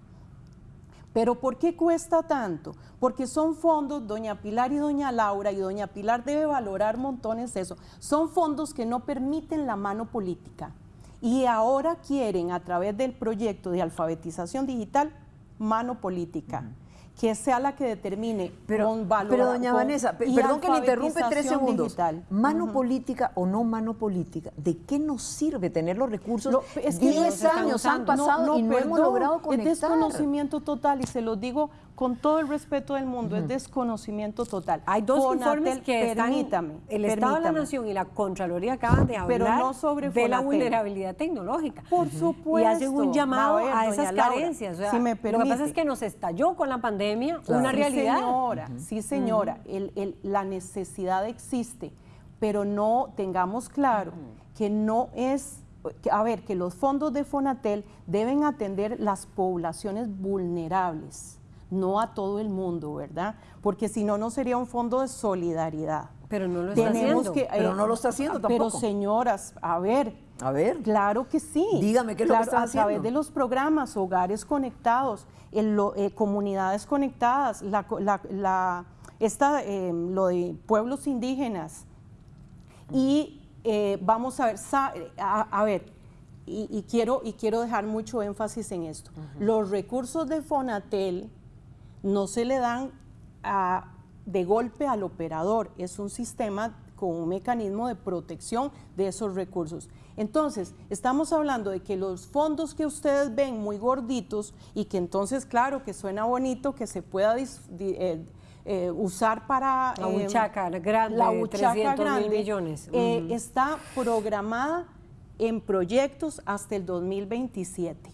Pero ¿por qué cuesta tanto? Porque son fondos, doña Pilar y doña Laura, y doña Pilar debe valorar montones eso, son fondos que no permiten la mano política. Y ahora quieren, a través del proyecto de alfabetización digital, mano política. Que sea la que determine con valor. Pero doña con- Vanessa, perdón que le interrumpe tres segundos. digital. Mano política o no mano política, ¿de qué nos sirve tener los recursos? Lo- es que no 10 se están años han pasado y no hemos logrado conectar. Es desconocimiento total y se lo digo con todo el respeto del mundo, es desconocimiento total. Hay dos Fonatel, informes que están, permítame, el Estado de la. Nación y la Contraloría acaban de hablar Pero no sobre de la vulnerabilidad tecnológica. Por Y supuesto. hacen un llamado A ver, a, doña esas Laura, carencias. O sea, si me lo que pasa es que nos estalló con la pandemia una Sí, realidad. señora, sí, señora, el- el- la necesidad existe, pero no tengamos claro que no es, a ver, que los fondos de Fonatel deben atender las poblaciones vulnerables, no a todo el mundo, ¿verdad? Porque si no, no sería un fondo de solidaridad. Pero no lo está Tenemos haciendo. que, eh, Pero no lo está haciendo Pero tampoco. señoras, a ver, A ver. Claro que sí. Dígame qué es lo que Claro, están A través haciendo. de los programas, hogares conectados, el lo- eh, comunidades conectadas, la, co- la- la- esta, eh, lo de pueblos indígenas. Y eh, vamos a ver, sa- a, a ver, y, y quiero, y quiero dejar mucho énfasis en esto. Los recursos de Fonatel no se le dan a- de golpe al operador, es un sistema con un mecanismo de protección de esos recursos. Entonces, estamos hablando de que los fondos que ustedes ven muy gorditos y que entonces, claro, que suena bonito, que se pueda dis- di- eh, eh, usar para... La eh, huchaca grande, la huchaca 300 mil millones. eh, está programada en proyectos hasta el 2027.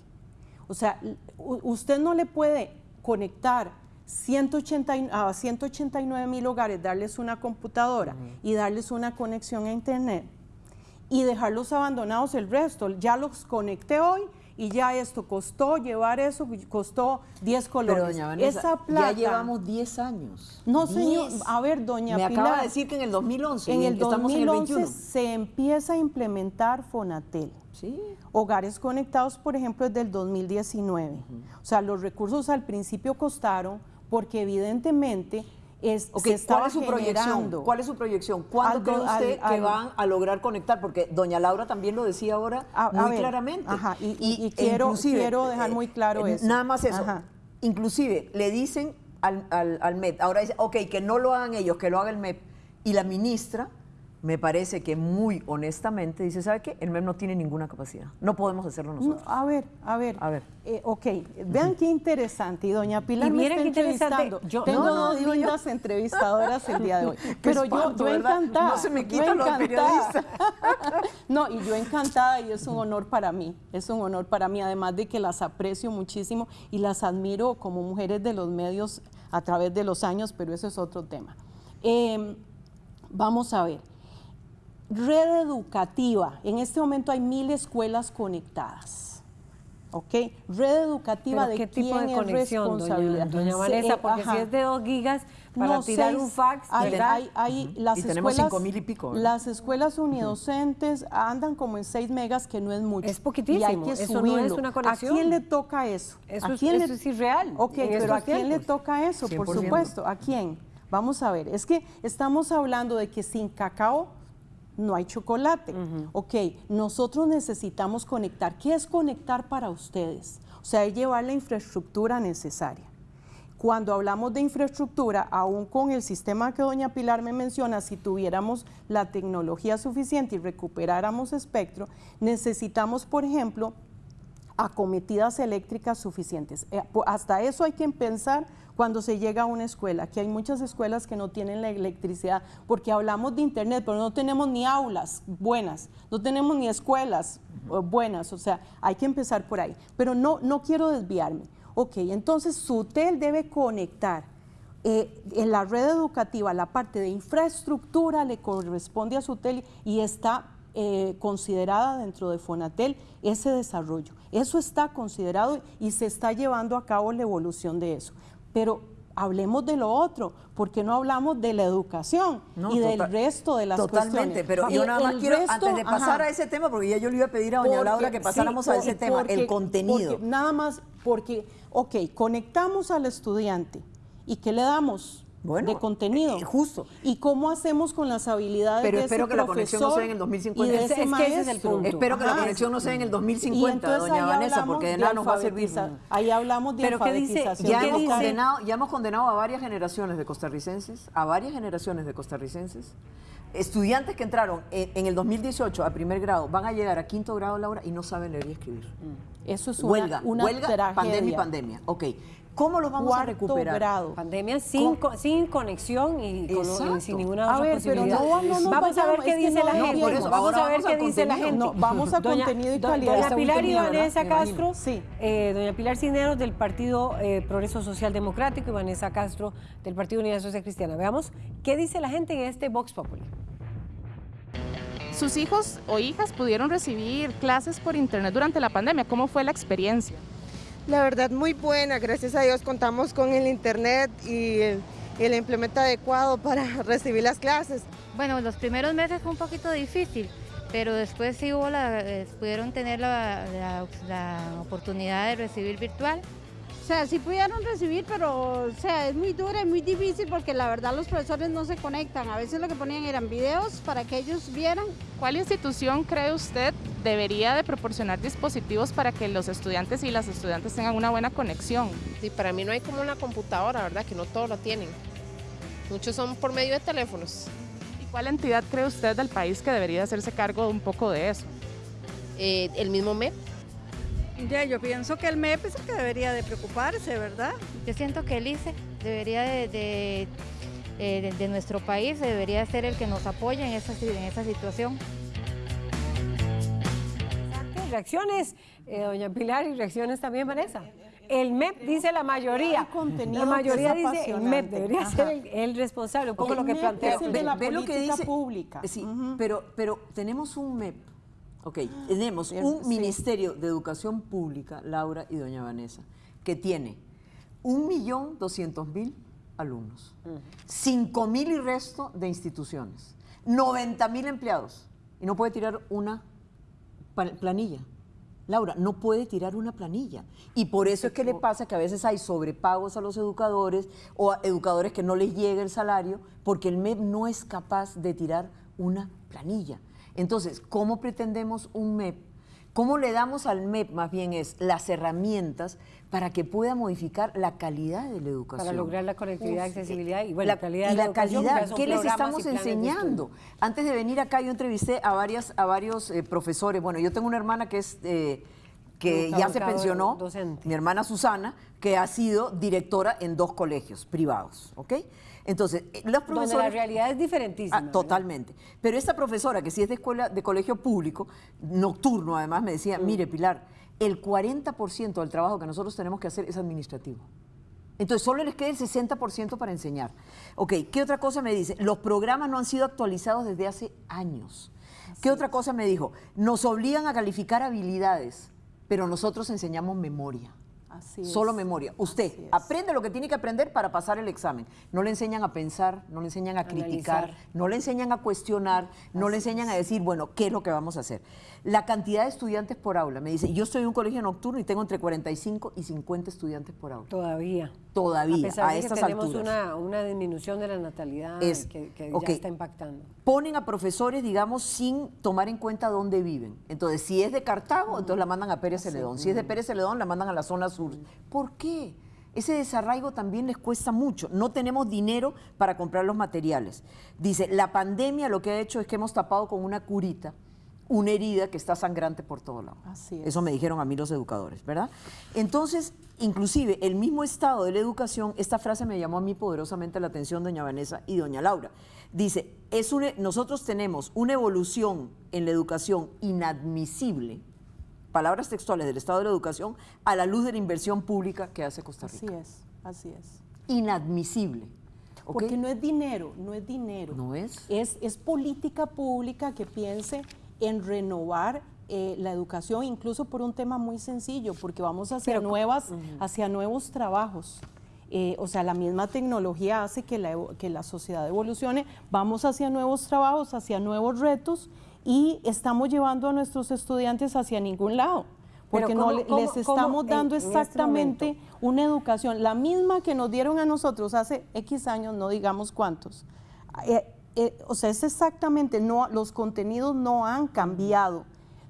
O sea, usted no le puede conectar 180 y- a 189 mil hogares, darles una computadora y darles una conexión a Internet y dejarlos abandonados el resto. Ya los conecté hoy y ya esto costó, llevar eso costó 10 colones. Pero doña Vanessa, Esa plata, ya llevamos 10 años. No, señor. 10. A ver, doña Me Pilar. acaba de decir que en el 2011 En el estamos en el 2011 21. se empieza a implementar Fonatel. Sí. Hogares conectados, por ejemplo, desde el 2019. O sea, los recursos al principio costaron porque evidentemente es, Ok, se estaba ¿Cuál es su proyección? ¿Cuál es su proyección? ¿Cuándo Al cree usted al- que al- van a lograr conectar? Porque doña Laura también lo decía ahora A- a muy ver, claramente. ajá, y- y- y quiero- inclusive, quiero dejar muy claro eh, eso. Nada más eso. Ajá. Inclusive le dicen al, al, al MEP, ahora dice, ok, que no lo hagan ellos, que lo haga el MEP. Y la ministra me parece que muy honestamente dice, ¿sabe qué? El MEP no tiene ninguna capacidad. No podemos hacerlo nosotros. a ver, a ver. A ver. Eh, ok, vean qué interesante. Y doña Pilar Y me está qué interesante. entrevistando. Yo- Tengo No, dos lindas entrevistadoras el día de hoy. Pero yo, espanto, yo ¿verdad? encantada. No se me quitan los periodistas. No, y yo encantada y es un honor para mí. Es un honor para mí, además de que las aprecio muchísimo y las admiro como mujeres de los medios a través de los años, pero eso es otro tema. Eh, vamos a ver. Red educativa. En este momento hay mil escuelas conectadas. ¿Ok? Red educativa ¿Pero de qué tipo quién de es conexión, doña, responsabilidad. doña Se- Vanessa? eh, Porque ajá. si es de dos gigas para No, tirar seis. un fax, hay, ¿verdad? hay- hay- las Y tenemos escuelas, cinco mil y pico, ¿verdad? Las escuelas unidocentes andan como en 6 megas, que no es mucho. Es poquitísimo, Y hay que eso no es una conexión. ¿A quién le toca eso? Eso ¿A es- quién eso le- es irreal Ok, pero ¿a quién le toca eso? Por 100%. supuesto. ¿A quién? Vamos a ver. Es que estamos hablando de que sin cacao no hay chocolate. Ok, nosotros necesitamos conectar. ¿Qué es conectar para ustedes? O sea, es llevar la infraestructura necesaria. Cuando hablamos de infraestructura, aún con el sistema que doña Pilar me menciona, si tuviéramos la tecnología suficiente y recuperáramos espectro, necesitamos, por ejemplo, acometidas eléctricas suficientes. Eh, hasta eso hay que pensar cuando se llega a una escuela, que hay muchas escuelas que no tienen la electricidad, porque hablamos de internet, pero no tenemos ni aulas buenas, no tenemos ni escuelas eh, buenas, o sea, hay que empezar por ahí. Pero no, no quiero desviarme. Ok, entonces su hotel debe conectar eh, en la red educativa, la parte de infraestructura le corresponde a su hotel y está eh, considerada dentro de Fonatel ese desarrollo. Eso está considerado y se está llevando a cabo la evolución de eso. Pero hablemos de lo otro, porque no hablamos de la educación No, y del resto de las Totalmente, cuestiones. pero yo nada más quiero, resto, antes de pasar ajá. a ese tema, porque ya yo le iba a pedir a doña Porque- Laura que sí, pasáramos a ese tema, el contenido. porque nada más porque, ok, conectamos al estudiante y ¿qué le damos? De contenido. justo. ¿Y cómo hacemos con las habilidades Pero de espero ese que la conexión no sea en el y 2050. de Es- ese es que ese es el punto. Espero que la conexión no sea en el Y 2050, entonces doña Vanessa, porque de de nada nos va a servir. Ahí hablamos de Pero ¿qué dice? alfabetización Ya hemos, condenado, ya hemos condenado a varias generaciones de costarricenses, a varias generaciones de costarricenses, estudiantes que entraron en, en el 2018 a primer grado, van a llegar a quinto grado, Laura, y no saben leer y escribir. Eso es una, huelga, una huelga, tragedia. pandemia y pandemia. Ok, ¿cómo los vamos a recuperar? grado. Pandemia sin, co- sin conexión y, con- Exacto. y sin ninguna A otra ver, pero posibilidad. no, no nos vamos a ver qué dice no la gente. vamos a ver vamos qué a dice la gente. No, vamos a contenido y calidad. Doña Pilar y. Vanessa. Castro, Sí. eh, doña Pilar Cineros del Partido eh, Progreso Social Democrático y Vanessa Castro del Partido Unidad Social Cristiana. Veamos qué dice la gente en este Vox Populi. Sus hijos o hijas pudieron recibir clases por internet durante la pandemia. ¿Cómo fue la experiencia? La verdad muy buena, gracias a Dios contamos con el internet y el, el implemento adecuado para recibir las clases. Bueno, los primeros meses fue un poquito difícil, pero después sí hubo la, eh, pudieron tener la, oportunidad de recibir virtual. O sea, sí pudieron recibir, pero o sea, es muy dura y muy difícil porque la verdad los profesores no se conectan. A veces lo que ponían eran videos para que ellos vieran. ¿Cuál institución cree usted debería de proporcionar dispositivos para que los estudiantes y las estudiantes tengan una buena conexión? Sí, para mí no hay como una computadora, ¿verdad? Que no todos lo tienen. Muchos son por medio de teléfonos. ¿Y cuál entidad cree usted del país que debería hacerse cargo un poco de eso? Eh, el mismo MEP. Ya, yo pienso que el MEP es el que debería de preocuparse, ¿verdad? Yo siento que el ICE debería de, de, eh, de- de nuestro país debería ser el que nos apoye en esa, en esa situación. Reacciones, eh, doña Pilar, y reacciones también, Vanessa. El MEP dice la mayoría. contenido La mayoría dice el MEP debería Ajá. ser el, el responsable, un poco lo que MEP plantea. es el de la Ve lo que política dice- pública. Sí, pero, pero tenemos un MEP, ok, tenemos un sí. Ministerio de Educación Pública, Laura y doña Vanessa, que tiene un millón doscientos mil alumnos, cinco mil y resto de instituciones, 90 mil empleados, y no puede tirar una planilla. Laura, no puede tirar una planilla. Y por eso es que le pasa que a veces hay sobrepagos a los educadores o a educadores que no les llega el salario porque el MEP no es capaz de tirar una planilla. Entonces, ¿cómo pretendemos un MEP ¿Cómo le damos al MEP más bien es las herramientas para que pueda modificar la calidad de la educación? Para lograr la conectividad, Uf, accesibilidad y bueno, la, calidad de la la educación, calidad, ¿qué les estamos enseñando? Antes de venir acá yo entrevisté a varias a varios eh, profesores. Bueno, yo tengo una hermana que es eh, que ya se pensionó, docente. mi hermana Susana, que ha sido directora en dos colegios privados, ¿ok? Entonces, eh, los Donde profesores... la realidad es diferentísima. Ah, totalmente. Pero esta profesora, que sí es de escuela, de colegio público, nocturno además, me decía, Mm. mire Pilar, el 40% del trabajo que nosotros tenemos que hacer es administrativo. Entonces, solo les queda el 60% para enseñar. Ok, ¿qué otra cosa me dice? Los programas no han sido actualizados desde hace años. ¿Qué otra cosa me dijo? Nos obligan a calificar habilidades, pero nosotros enseñamos memoria. Así es. Solo memoria. Usted aprende lo que tiene que aprender para pasar el examen. No le enseñan a pensar, no le enseñan a criticar, no le enseñan a cuestionar, no le enseñan a decir, bueno, ¿qué es lo que vamos a hacer? La cantidad de estudiantes por aula. Me dice, yo en un colegio nocturno y tengo entre 45 y 50 estudiantes por aula. Todavía. Todavía, a, pesar a de que estas tenemos alturas. Una, una disminución de la natalidad Es- que, ya está impactando. Ponen a profesores, digamos, sin tomar en cuenta dónde viven. Entonces, si es de Cartago, entonces la mandan a Pérez Celedón. Si es de Pérez Celedón, la mandan a la zona sur. ¿Por qué? Ese desarraigo también les cuesta mucho. No tenemos dinero para comprar los materiales. Dice, la pandemia lo que ha hecho es que hemos tapado con una curita una herida que está sangrante por todo lado. Así es. Eso me dijeron a mí los educadores, ¿verdad? Entonces, inclusive el mismo estado de la educación, esta frase me llamó a mí poderosamente la atención, doña Vanessa y doña Laura. Dice, es una- nosotros tenemos una evolución en la educación inadmisible, palabras textuales del estado de la educación, a la luz de la inversión pública que hace Costa Rica. Así es, así es. Inadmisible. Porque no es dinero, no es dinero. No es. Es, es política pública que piense en renovar eh, la educación, incluso por un tema muy sencillo, porque vamos hacia, Pero- nuevas, hacia nuevos trabajos. Eh, o sea, la misma tecnología hace que la, que la sociedad evolucione, vamos hacia nuevos trabajos, hacia nuevos retos y estamos llevando a nuestros estudiantes hacia ningún lado. Porque ¿cómo- no le- cómo- les cómo estamos en- dando este exactamente una educación, la misma que nos dieron a nosotros hace X años, no digamos cuántos. Eh, eh, o sea, es exactamente, no, los contenidos no han cambiado,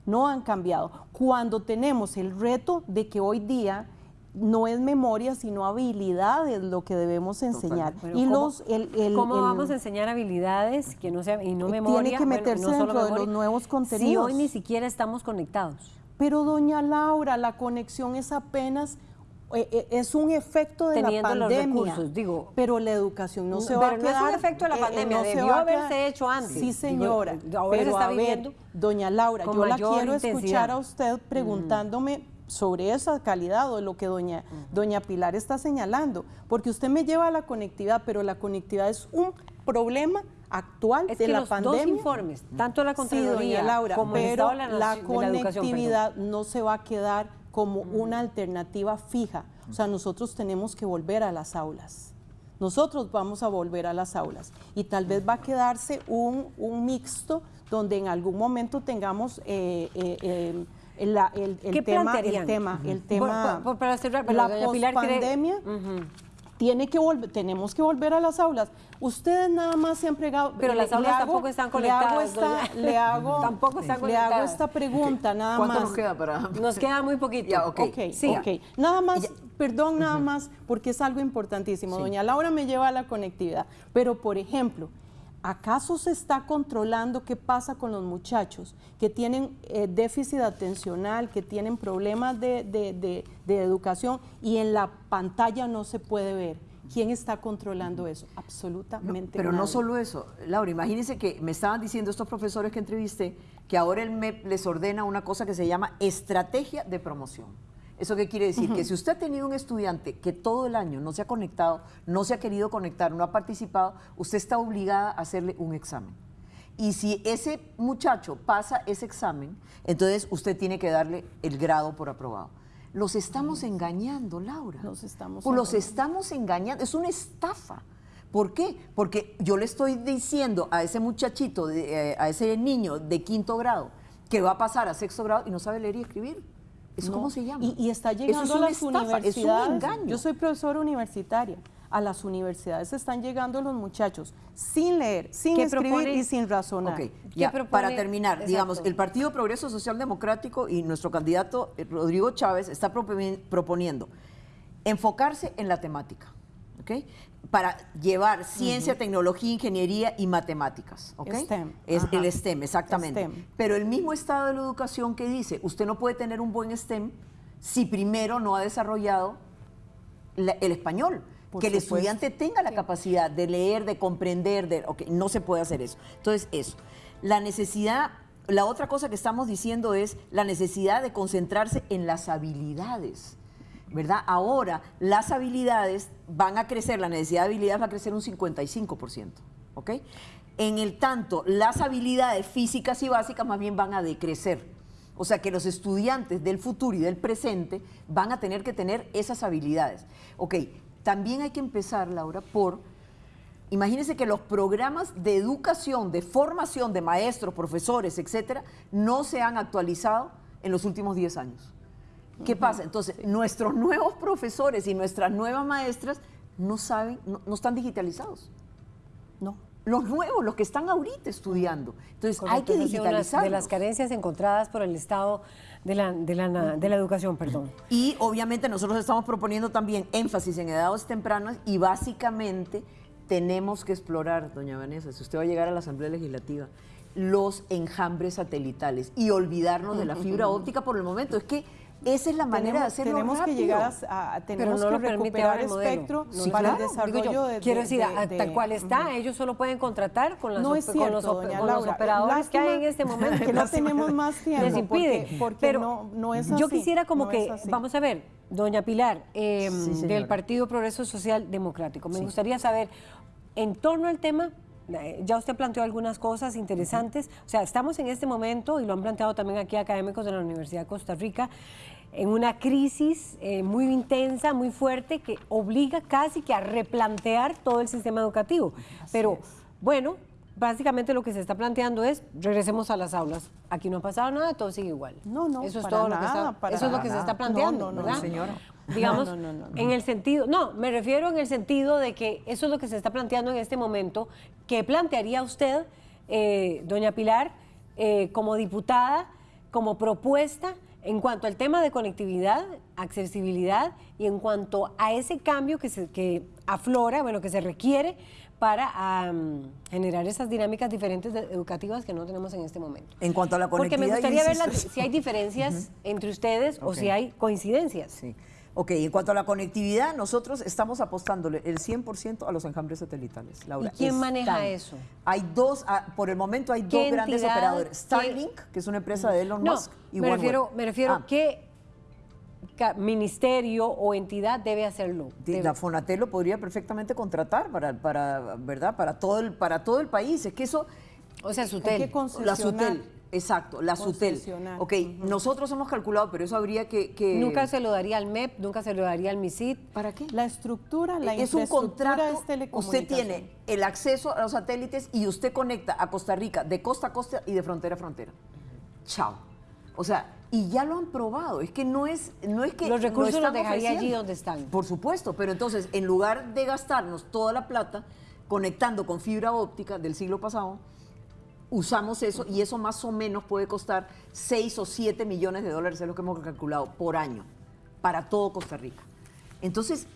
no han cambiado. Cuando tenemos el reto de que hoy día no es memoria, sino habilidades lo que debemos enseñar. Y ¿cómo- los, el, el- ¿Cómo el- vamos a enseñar habilidades que no sea, y no Tiene memoria? que bueno, meterse no dentro de los nuevos Si contenidos. hoy ni siquiera estamos conectados. Pero doña Laura, la conexión es apenas es un efecto de Teniendo la los pandemia. recursos, digo. pero la educación no No, se va a pero no es un quedar. efecto de la eh, eh, pandemia, se debió va a haberse quedar- hecho antes. Sí, señora. eh, ahora se está a ver, viviendo doña Laura, yo la quiero intensidad. escuchar a usted preguntándome sobre esa calidad o lo que doña, doña Pilar está señalando, porque usted me lleva a la conectividad, pero la conectividad es un problema actual Es de que la los pandemia. dos informes, tanto la Sí, Contraloría doña Laura, como el pero Estado de la, la, educación, no se va a quedar como una alternativa fija. O sea, nosotros tenemos que volver a las aulas. Nosotros vamos a volver a las aulas. Y tal vez va a quedarse un, un mixto donde en algún momento tengamos eh, eh, eh, el, la- el- el ¿Qué tema, el tema, el tema, para cerrar, la pospandemia tiene que volver, tenemos que volver a las aulas. Ustedes nada más se han pregado. Pero le- las aulas hago- tampoco están le hago conectadas, esta- le hago, Tampoco están le hago conectadas. esta pregunta nada ¿Cuánto más. nos queda para...? Nos queda muy poquito. Ya, ok. Ok, Sí. ok. Nada más, perdón, nada más, porque es algo importantísimo. Doña Laura me lleva a la conectividad. Pero, por ejemplo, ¿acaso se está controlando qué pasa con los muchachos que tienen eh, déficit atencional, que tienen problemas de, de- de- de educación y en la pantalla no se puede ver? ¿Quién está controlando eso? Absolutamente Pero no solo eso, Laura, imagínense que me estaban diciendo estos profesores que entrevisté que ahora el MEP les ordena una cosa que se llama estrategia de promoción. ¿Eso qué quiere decir? Que si usted ha tenido un estudiante que todo el año no se ha conectado, no se ha querido conectar, no ha participado, usted está obligada a hacerle un examen. Y si ese muchacho pasa ese examen, entonces usted tiene que darle el grado por aprobado. Los estamos engañando, Laura. Los estamos Pues los estamos engañando. Es una estafa. ¿Por qué? Porque yo le estoy diciendo a ese muchachito, de- eh, a ese niño de quinto grado, que va a pasar a sexto grado y no sabe leer y escribir. ¿Eso No, cómo se llama? Y, y está Eso llegando es a las estafa, universidades. Es un engaño. Yo soy profesora universitaria. a las universidades están llegando los muchachos sin leer, sin ¿Qué escribir propone? y sin razonar. Ok, ya, para terminar, digamos, el Partido Progreso Social Democrático y nuestro candidato eh, Rodrigo Chávez está proponiendo enfocarse en la temática, ¿ok? Para llevar ciencia, tecnología, ingeniería y matemáticas, ¿ok? STEM, Es ajá. el STEM, exactamente. STEM. Pero el mismo estado de la educación que dice, usted no puede tener un buen STEM si primero no ha desarrollado la- el español. Por que el estudiante tenga la capacidad de leer, de comprender, de, ok, no se puede hacer eso. Entonces, eso. La necesidad, la otra cosa que estamos diciendo es la necesidad de concentrarse en las habilidades. ¿Verdad? Ahora las habilidades van a crecer, la necesidad de habilidades va a crecer un 55%. ¿Ok? En el tanto, las habilidades físicas y básicas más bien van a decrecer. O sea que los estudiantes del futuro y del presente van a tener que tener esas habilidades. Ok, también hay que empezar, Laura, por, imagínense que los programas de educación, de formación de maestros, profesores, etcétera, no se han actualizado en los últimos 10 años. ¿Qué pasa? Entonces, nuestros nuevos profesores y nuestras nuevas maestras no saben, no, no están digitalizados. No. Los nuevos, los que están ahorita estudiando. Entonces, hay que digitalizarlos. De las carencias encontradas por el Estado de la, de la, de la educación, perdón. Y obviamente nosotros estamos proponiendo también énfasis en edades tempranas y básicamente tenemos que explorar, doña Vanessa, si usted va a llegar a la Asamblea Legislativa, los enjambres satelitales y olvidarnos de la fibra óptica por el momento. Es que esa es la manera de hacerlo tenemos rápido. que llegar a, a- tenemos no que lo permite recuperar el modelo. espectro No, para el desarrollo yo, de, Quiero de- decir, de- a- de- tal cual está, ellos solo pueden contratar con, las No es con los, doña con los operadores que hay en este momento. que no tenemos más tiempo, Les impide. porque- porque Pero no- no es Yo así, quisiera como no que, vamos a ver, doña Pilar, eh, Sí, del Partido Progreso Social Democrático, me Sí. gustaría saber, en torno al tema, eh, ya usted planteó algunas cosas interesantes, o sea, estamos en este momento, y lo han planteado también aquí académicos de la Universidad de Costa Rica, en una crisis eh, muy intensa, muy fuerte, que obliga casi que a replantear todo el sistema educativo. Pero bueno, básicamente lo que se está planteando es, regresemos a las aulas. Aquí no ha pasado nada, todo sigue igual. No, no, Eso es para todo lo que está, para eso es lo que se nada. está planteando, No, no, no, ¿verdad? señora. Digamos, No, no, no, no. en el sentido, no, me refiero en el sentido de que eso es lo que se está planteando en este momento. ¿Qué plantearía usted, eh, doña Pilar, eh, como diputada, como propuesta en cuanto al tema de conectividad, accesibilidad y en cuanto a ese cambio que, se, que aflora, bueno, que se requiere para generar esas dinámicas diferentes de- educativas que no tenemos en este momento? En cuanto a la Porque me conectividad, gustaría ver insisto- si hay diferencias entre ustedes o si hay coincidencias. Sí. Ok, en cuanto a la conectividad, nosotros estamos apostándole el 100% a los enjambres satelitales, Laura. ¿Y quién maneja eso? Hay dos, ah, por el momento hay dos ¿Qué grandes entidad? operadores. Starlink, que es una empresa de Elon No, Musk, y me refiero, me refiero Ah, qué ca- ministerio o entidad debe hacerlo. Debe- la Fonatel lo podría perfectamente contratar para, para, ¿verdad? para, todo el, para todo el país. Es que eso... O sea, Hay Sutel. que La. Sutel, exacto, la Sutel. Ok, nosotros hemos calculado, pero eso habría que... que- Nunca se lo daría al MEP, nunca se lo daría al MISID. ¿Para qué? La estructura, la es un infraestructura contrato, es usted tiene el acceso a los satélites y usted conecta a Costa Rica de costa a costa y de frontera a frontera. Chao. O sea, y ya lo han probado, es que no es, no es que Los lo recursos los dejaría allí donde están. Por supuesto, pero entonces, en lugar de gastarnos toda la plata conectando con fibra óptica del siglo pasado, usamos eso y eso más o menos puede costar 6 o 7 millones de dólares, es lo que hemos calculado, por año, para todo Costa Rica. Entonces,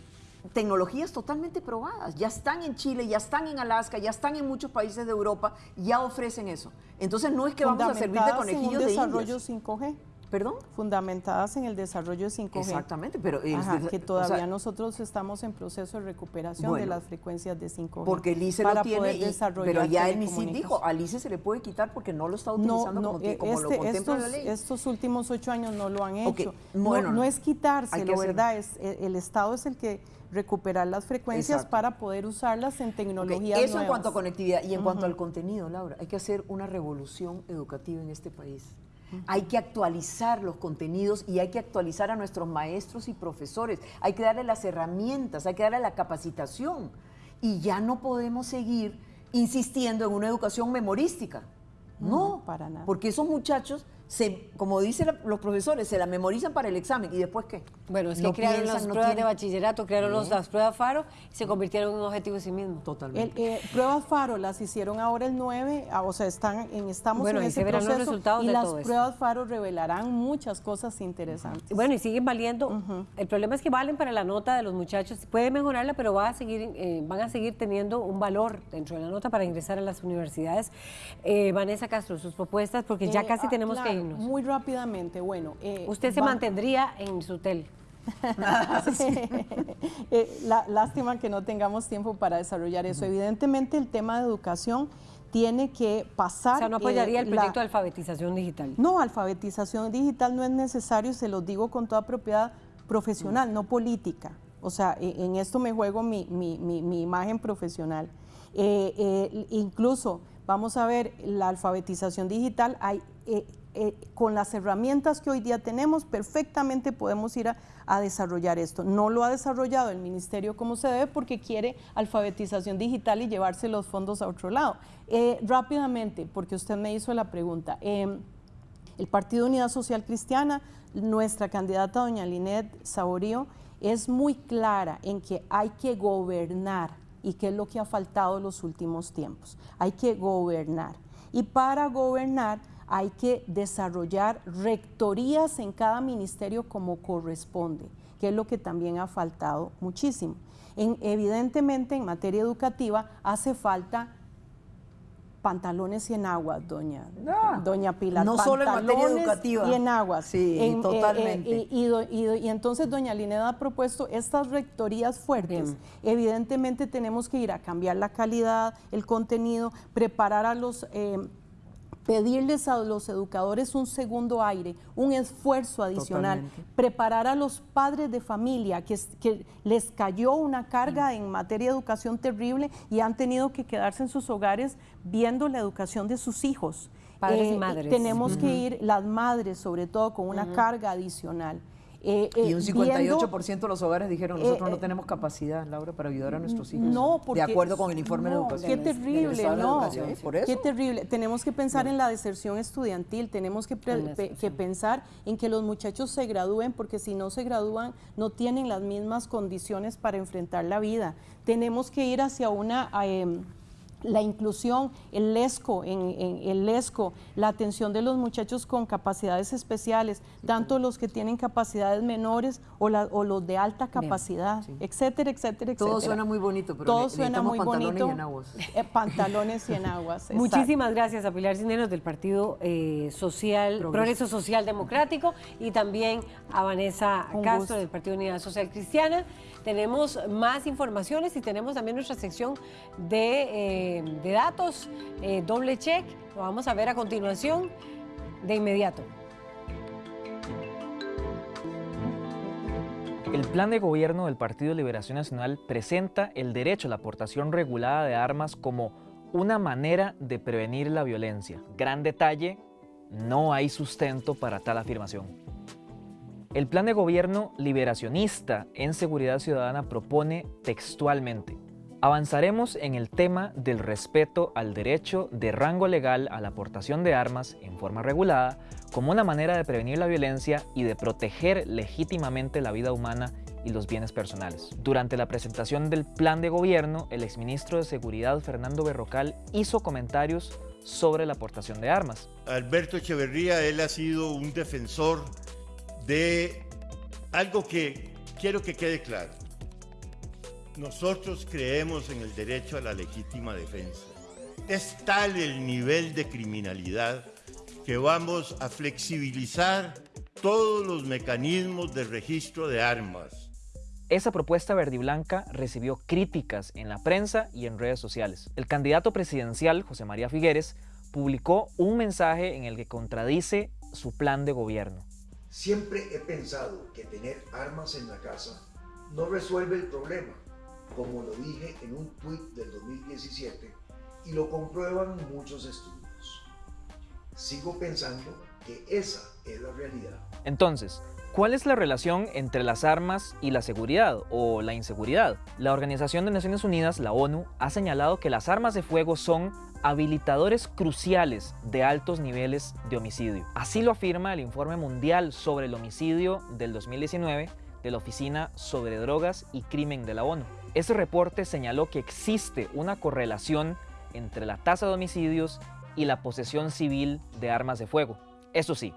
tecnologías totalmente probadas, ya están en Chile, ya están en Alaska, ya están en muchos países de Europa, ya ofrecen eso. Entonces, no es que vamos a servir de un conejillos de desarrollo indias. 5G. ¿Perdón? Fundamentadas en el desarrollo 5G. Exactamente, pero Ajá, desa- que o todavía sea- nosotros estamos en proceso de recuperación de las frecuencias de 5G. Porque el ICE para lo tiene, poder y- desarrollar pero ya el telecomunicaciones. dijo, al ICE se le puede quitar porque no lo está No, utilizando no, como, ti- eh, como lo este- contempla estos, la ley. estos últimos ocho años no lo han hecho. No- bueno, no, no. es quitárselo, ¿verdad? Es, eh, el Estado es el que recuperar las frecuencias Exacto. para poder usarlas en Ok, tecnologías Eso en cuanto a conectividad y en cuanto al contenido, Laura, hay que hacer una revolución educativa en este país. Hay que actualizar los contenidos y hay que actualizar a nuestros maestros y profesores. Hay que darle las herramientas, hay que darle la capacitación. Y ya no podemos seguir insistiendo en una educación memorística. No, para nada. Porque esos muchachos se, como dicen los profesores, se la memorizan para el examen y después qué? Bueno, es que No crearon piensan, las no pruebas de bachillerato, crearon los- las pruebas FARO y se convirtieron en un objetivo en sí mismo. Totalmente. El, eh, pruebas FARO las hicieron ahora el 9, ah, o sea, están en, estamos Bueno, en ahí ese se verán los proceso resultados y de las todo esto. pruebas FARO revelarán muchas cosas interesantes. Bueno, y siguen valiendo. El problema es que valen para la nota de los muchachos. Puede mejorarla, pero va a seguir, eh, van a seguir teniendo un valor dentro de la nota para ingresar a las universidades. Eh, Vanessa Castro, sus propuestas, porque ya casi ah, tenemos que Muy rápidamente, bueno. eh, Usted se va- mantendría en su hotel. Eh, la- lástima que no tengamos tiempo para desarrollar eso. Evidentemente el tema de educación tiene que pasar. O sea, no apoyaría eh, el la- proyecto de alfabetización digital. No, alfabetización digital no es necesario, se los digo con toda propiedad profesional, no política. O sea, e- en esto me juego mi, mi- mi- mi imagen profesional. Eh, eh, incluso, vamos a ver, la alfabetización digital, hay, eh, con las herramientas que hoy día tenemos, perfectamente podemos ir a, desarrollar esto. No lo ha desarrollado el ministerio como se debe porque quiere alfabetización digital y llevarse los fondos a otro lado. Eh, rápidamente, porque usted me hizo la pregunta. em, el Partido Unidad Social Cristiana, nuestra candidata doña Linet Saborío, es muy clara en que hay que gobernar y qué es lo que ha faltado en los últimos tiempos. Hay que gobernar. Y para gobernar hay que desarrollar rectorías en cada ministerio como corresponde, que es lo que también ha faltado muchísimo. En- evidentemente, en materia educativa hace falta pantalones y enaguas, doña, doña Pilar. no solo en materia Pantalones educativa. Y enaguas. Sí, En, eh, totalmente. eh, y, y do- y do- y entonces doña Lineda ha propuesto estas rectorías fuertes. Evidentemente tenemos que ir a cambiar la calidad, el contenido, preparar a los... eh, pedirles a los educadores un segundo aire, un esfuerzo adicional, Totalmente. preparar a los padres de familia que, es- que les cayó una carga en materia de educación terrible y han tenido que quedarse en sus hogares viendo la educación de sus hijos. Padres y Eh, madres. Tenemos que ir, las madres sobre todo, con una carga adicional. Eh, Y eh, un viendo- 58% de los hogares dijeron, nosotros eh, no tenemos capacidad, Laura, para ayudar a nuestros hijos. No, porque De acuerdo con el informe de no, educación. Qué terrible, de no. Educación, Por eso. Qué terrible. Tenemos que pensar en la deserción estudiantil, tenemos que, pe- que pensar en que los muchachos se gradúen, porque si no se gradúan, no tienen las mismas condiciones para enfrentar la vida. Tenemos que ir hacia una... la inclusión, el LESCO, en, en el LESCO, la atención de los muchachos con capacidades especiales, tanto los que tienen capacidades menores o, la- o los de alta capacidad, etcétera, etcétera, etcétera. Todo suena muy bonito, pero Todo suena muy pantalones y enaguas. Eh, pantalones y enaguas. Muchísimas gracias a Pilar Cisneros del Partido eh, Social, Progreso. Progreso. Social Democrático y también a Vanessa Un Castro gusto. del Partido Unidad Social Cristiana. Tenemos más informaciones y tenemos también nuestra sección de, eh, de datos, eh, doble check. Lo vamos a ver a continuación de inmediato. El plan de gobierno del Partido Liberación Nacional presenta el derecho a la aportación regulada de armas como una manera de prevenir la violencia. Gran detalle, no hay sustento para tal afirmación. El plan de gobierno liberacionista en seguridad ciudadana propone textualmente, avanzaremos en el tema del respeto al derecho de rango legal a la aportación de armas en forma regulada como una manera de prevenir la violencia y de proteger legítimamente la vida humana y los bienes personales. Durante la presentación del plan de gobierno, el exministro de Seguridad Fernando Berrocal hizo comentarios sobre la aportación de armas. Alberto Echeverría, él ha sido un defensor de algo que quiero que quede claro. Nosotros creemos en el derecho a la legítima defensa. Es tal el nivel de criminalidad que vamos a flexibilizar todos los mecanismos de registro de armas. Esa propuesta verde y blanca recibió críticas en la prensa y en redes sociales. El candidato presidencial, José María Figueres, publicó un mensaje en el que contradice su plan de gobierno. Siempre he pensado que tener armas en la casa no resuelve el problema, como lo dije en un tuit del 2017 y lo comprueban muchos estudios. Sigo pensando que esa es la realidad. Entonces, ¿cuál es la relación entre las armas y la seguridad o la inseguridad? La Organización de Naciones Unidas, la ONU, ha señalado que las armas de fuego son habilitadores cruciales de altos niveles de homicidio. Así lo afirma el informe mundial sobre el homicidio del 2019 de la Oficina sobre Drogas y Crimen de la ONU. Ese reporte señaló que existe una correlación entre la tasa de homicidios y la posesión civil de armas de fuego. Eso sí,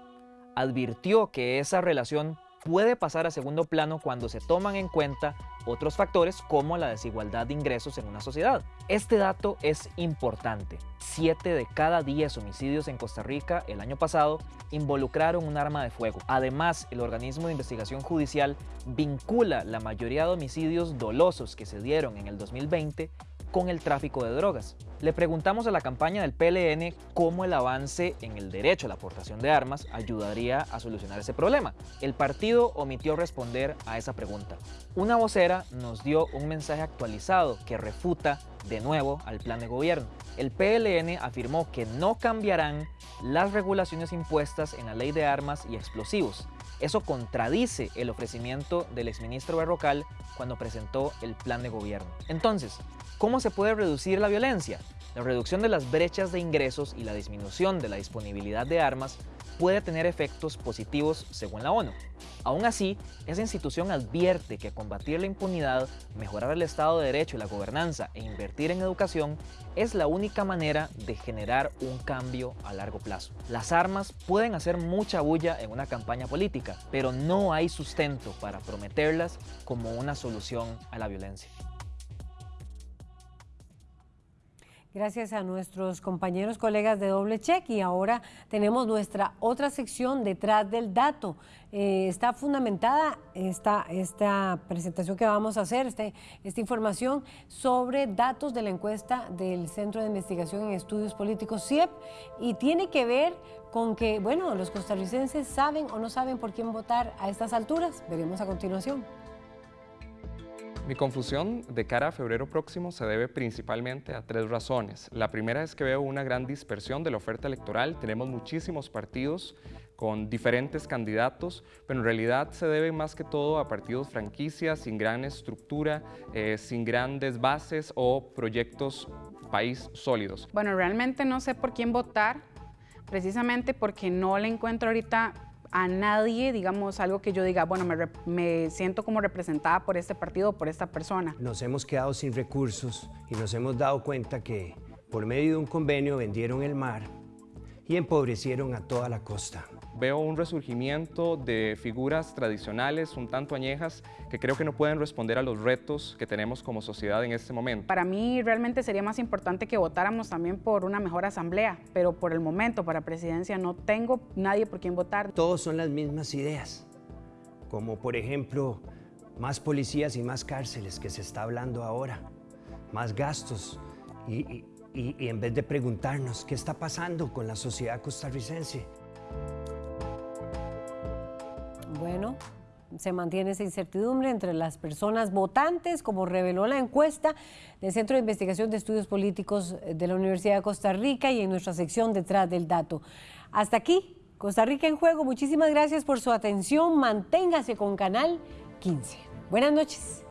advirtió que esa relación puede pasar a segundo plano cuando se toman en cuenta otros factores como la desigualdad de ingresos en una sociedad. Este dato es importante. Siete de cada 10 homicidios en Costa Rica el año pasado involucraron un arma de fuego. Además, el organismo de investigación judicial vincula la mayoría de homicidios dolosos que se dieron en el 2020 con el tráfico de drogas. Le preguntamos a la campaña del PLN cómo el avance en el derecho a la aportación de armas ayudaría a solucionar ese problema. El partido omitió responder a esa pregunta. Una vocera nos dio un mensaje actualizado que refuta de nuevo al plan de gobierno. El PLN afirmó que no cambiarán las regulaciones impuestas en la ley de armas y explosivos. Eso contradice el ofrecimiento del exministro Berrocal cuando presentó el plan de gobierno. Entonces, ¿Cómo se puede reducir la violencia? La reducción de las brechas de ingresos y la disminución de la disponibilidad de armas puede tener efectos positivos según la ONU. Aún así, esa institución advierte que combatir la impunidad, mejorar el Estado de Derecho y la gobernanza e invertir en educación es la única manera de generar un cambio a largo plazo. Las armas pueden hacer mucha bulla en una campaña política, pero no hay sustento para prometerlas como una solución a la violencia. Gracias a nuestros compañeros, colegas de Doble Check y ahora tenemos nuestra otra sección detrás del dato. Eh, está fundamentada esta, esta presentación que vamos a hacer, este, esta información sobre datos de la encuesta del Centro de Investigación en Estudios Políticos CIEP y tiene que ver con que, bueno, los costarricenses saben o no saben por quién votar a estas alturas. Veremos a continuación. Mi confusión de cara a febrero próximo se debe principalmente a tres razones. La primera es que veo una gran dispersión de la oferta electoral. Tenemos muchísimos partidos con diferentes candidatos, pero en realidad se debe más que todo a partidos franquicias sin gran estructura, eh, sin grandes bases o proyectos país sólidos. Bueno, realmente no sé por quién votar, precisamente porque no le encuentro ahorita a nadie, digamos, algo que yo diga, bueno, me, siento como representada por este partido o por esta persona. Nos hemos quedado sin recursos y nos hemos dado cuenta que por medio de un convenio vendieron el mar y empobrecieron a toda la costa. Veo un resurgimiento de figuras tradicionales un tanto añejas que creo que no pueden responder a los retos que tenemos como sociedad en este momento. Para mí realmente sería más importante que votáramos también por una mejor asamblea, pero por el momento para presidencia no tengo nadie por quien votar. Todos son las mismas ideas, como por ejemplo más policías y más cárceles que se está hablando ahora, más gastos y, y en vez de preguntarnos qué está pasando con la sociedad costarricense. Bueno, se mantiene esa incertidumbre entre las personas votantes, como reveló la encuesta del Centro de Investigación de Estudios Políticos de la Universidad de Costa Rica y en nuestra sección detrás del dato. Hasta aquí, Costa Rica en juego. Muchísimas gracias por su atención. Manténgase con Canal 15. Buenas noches.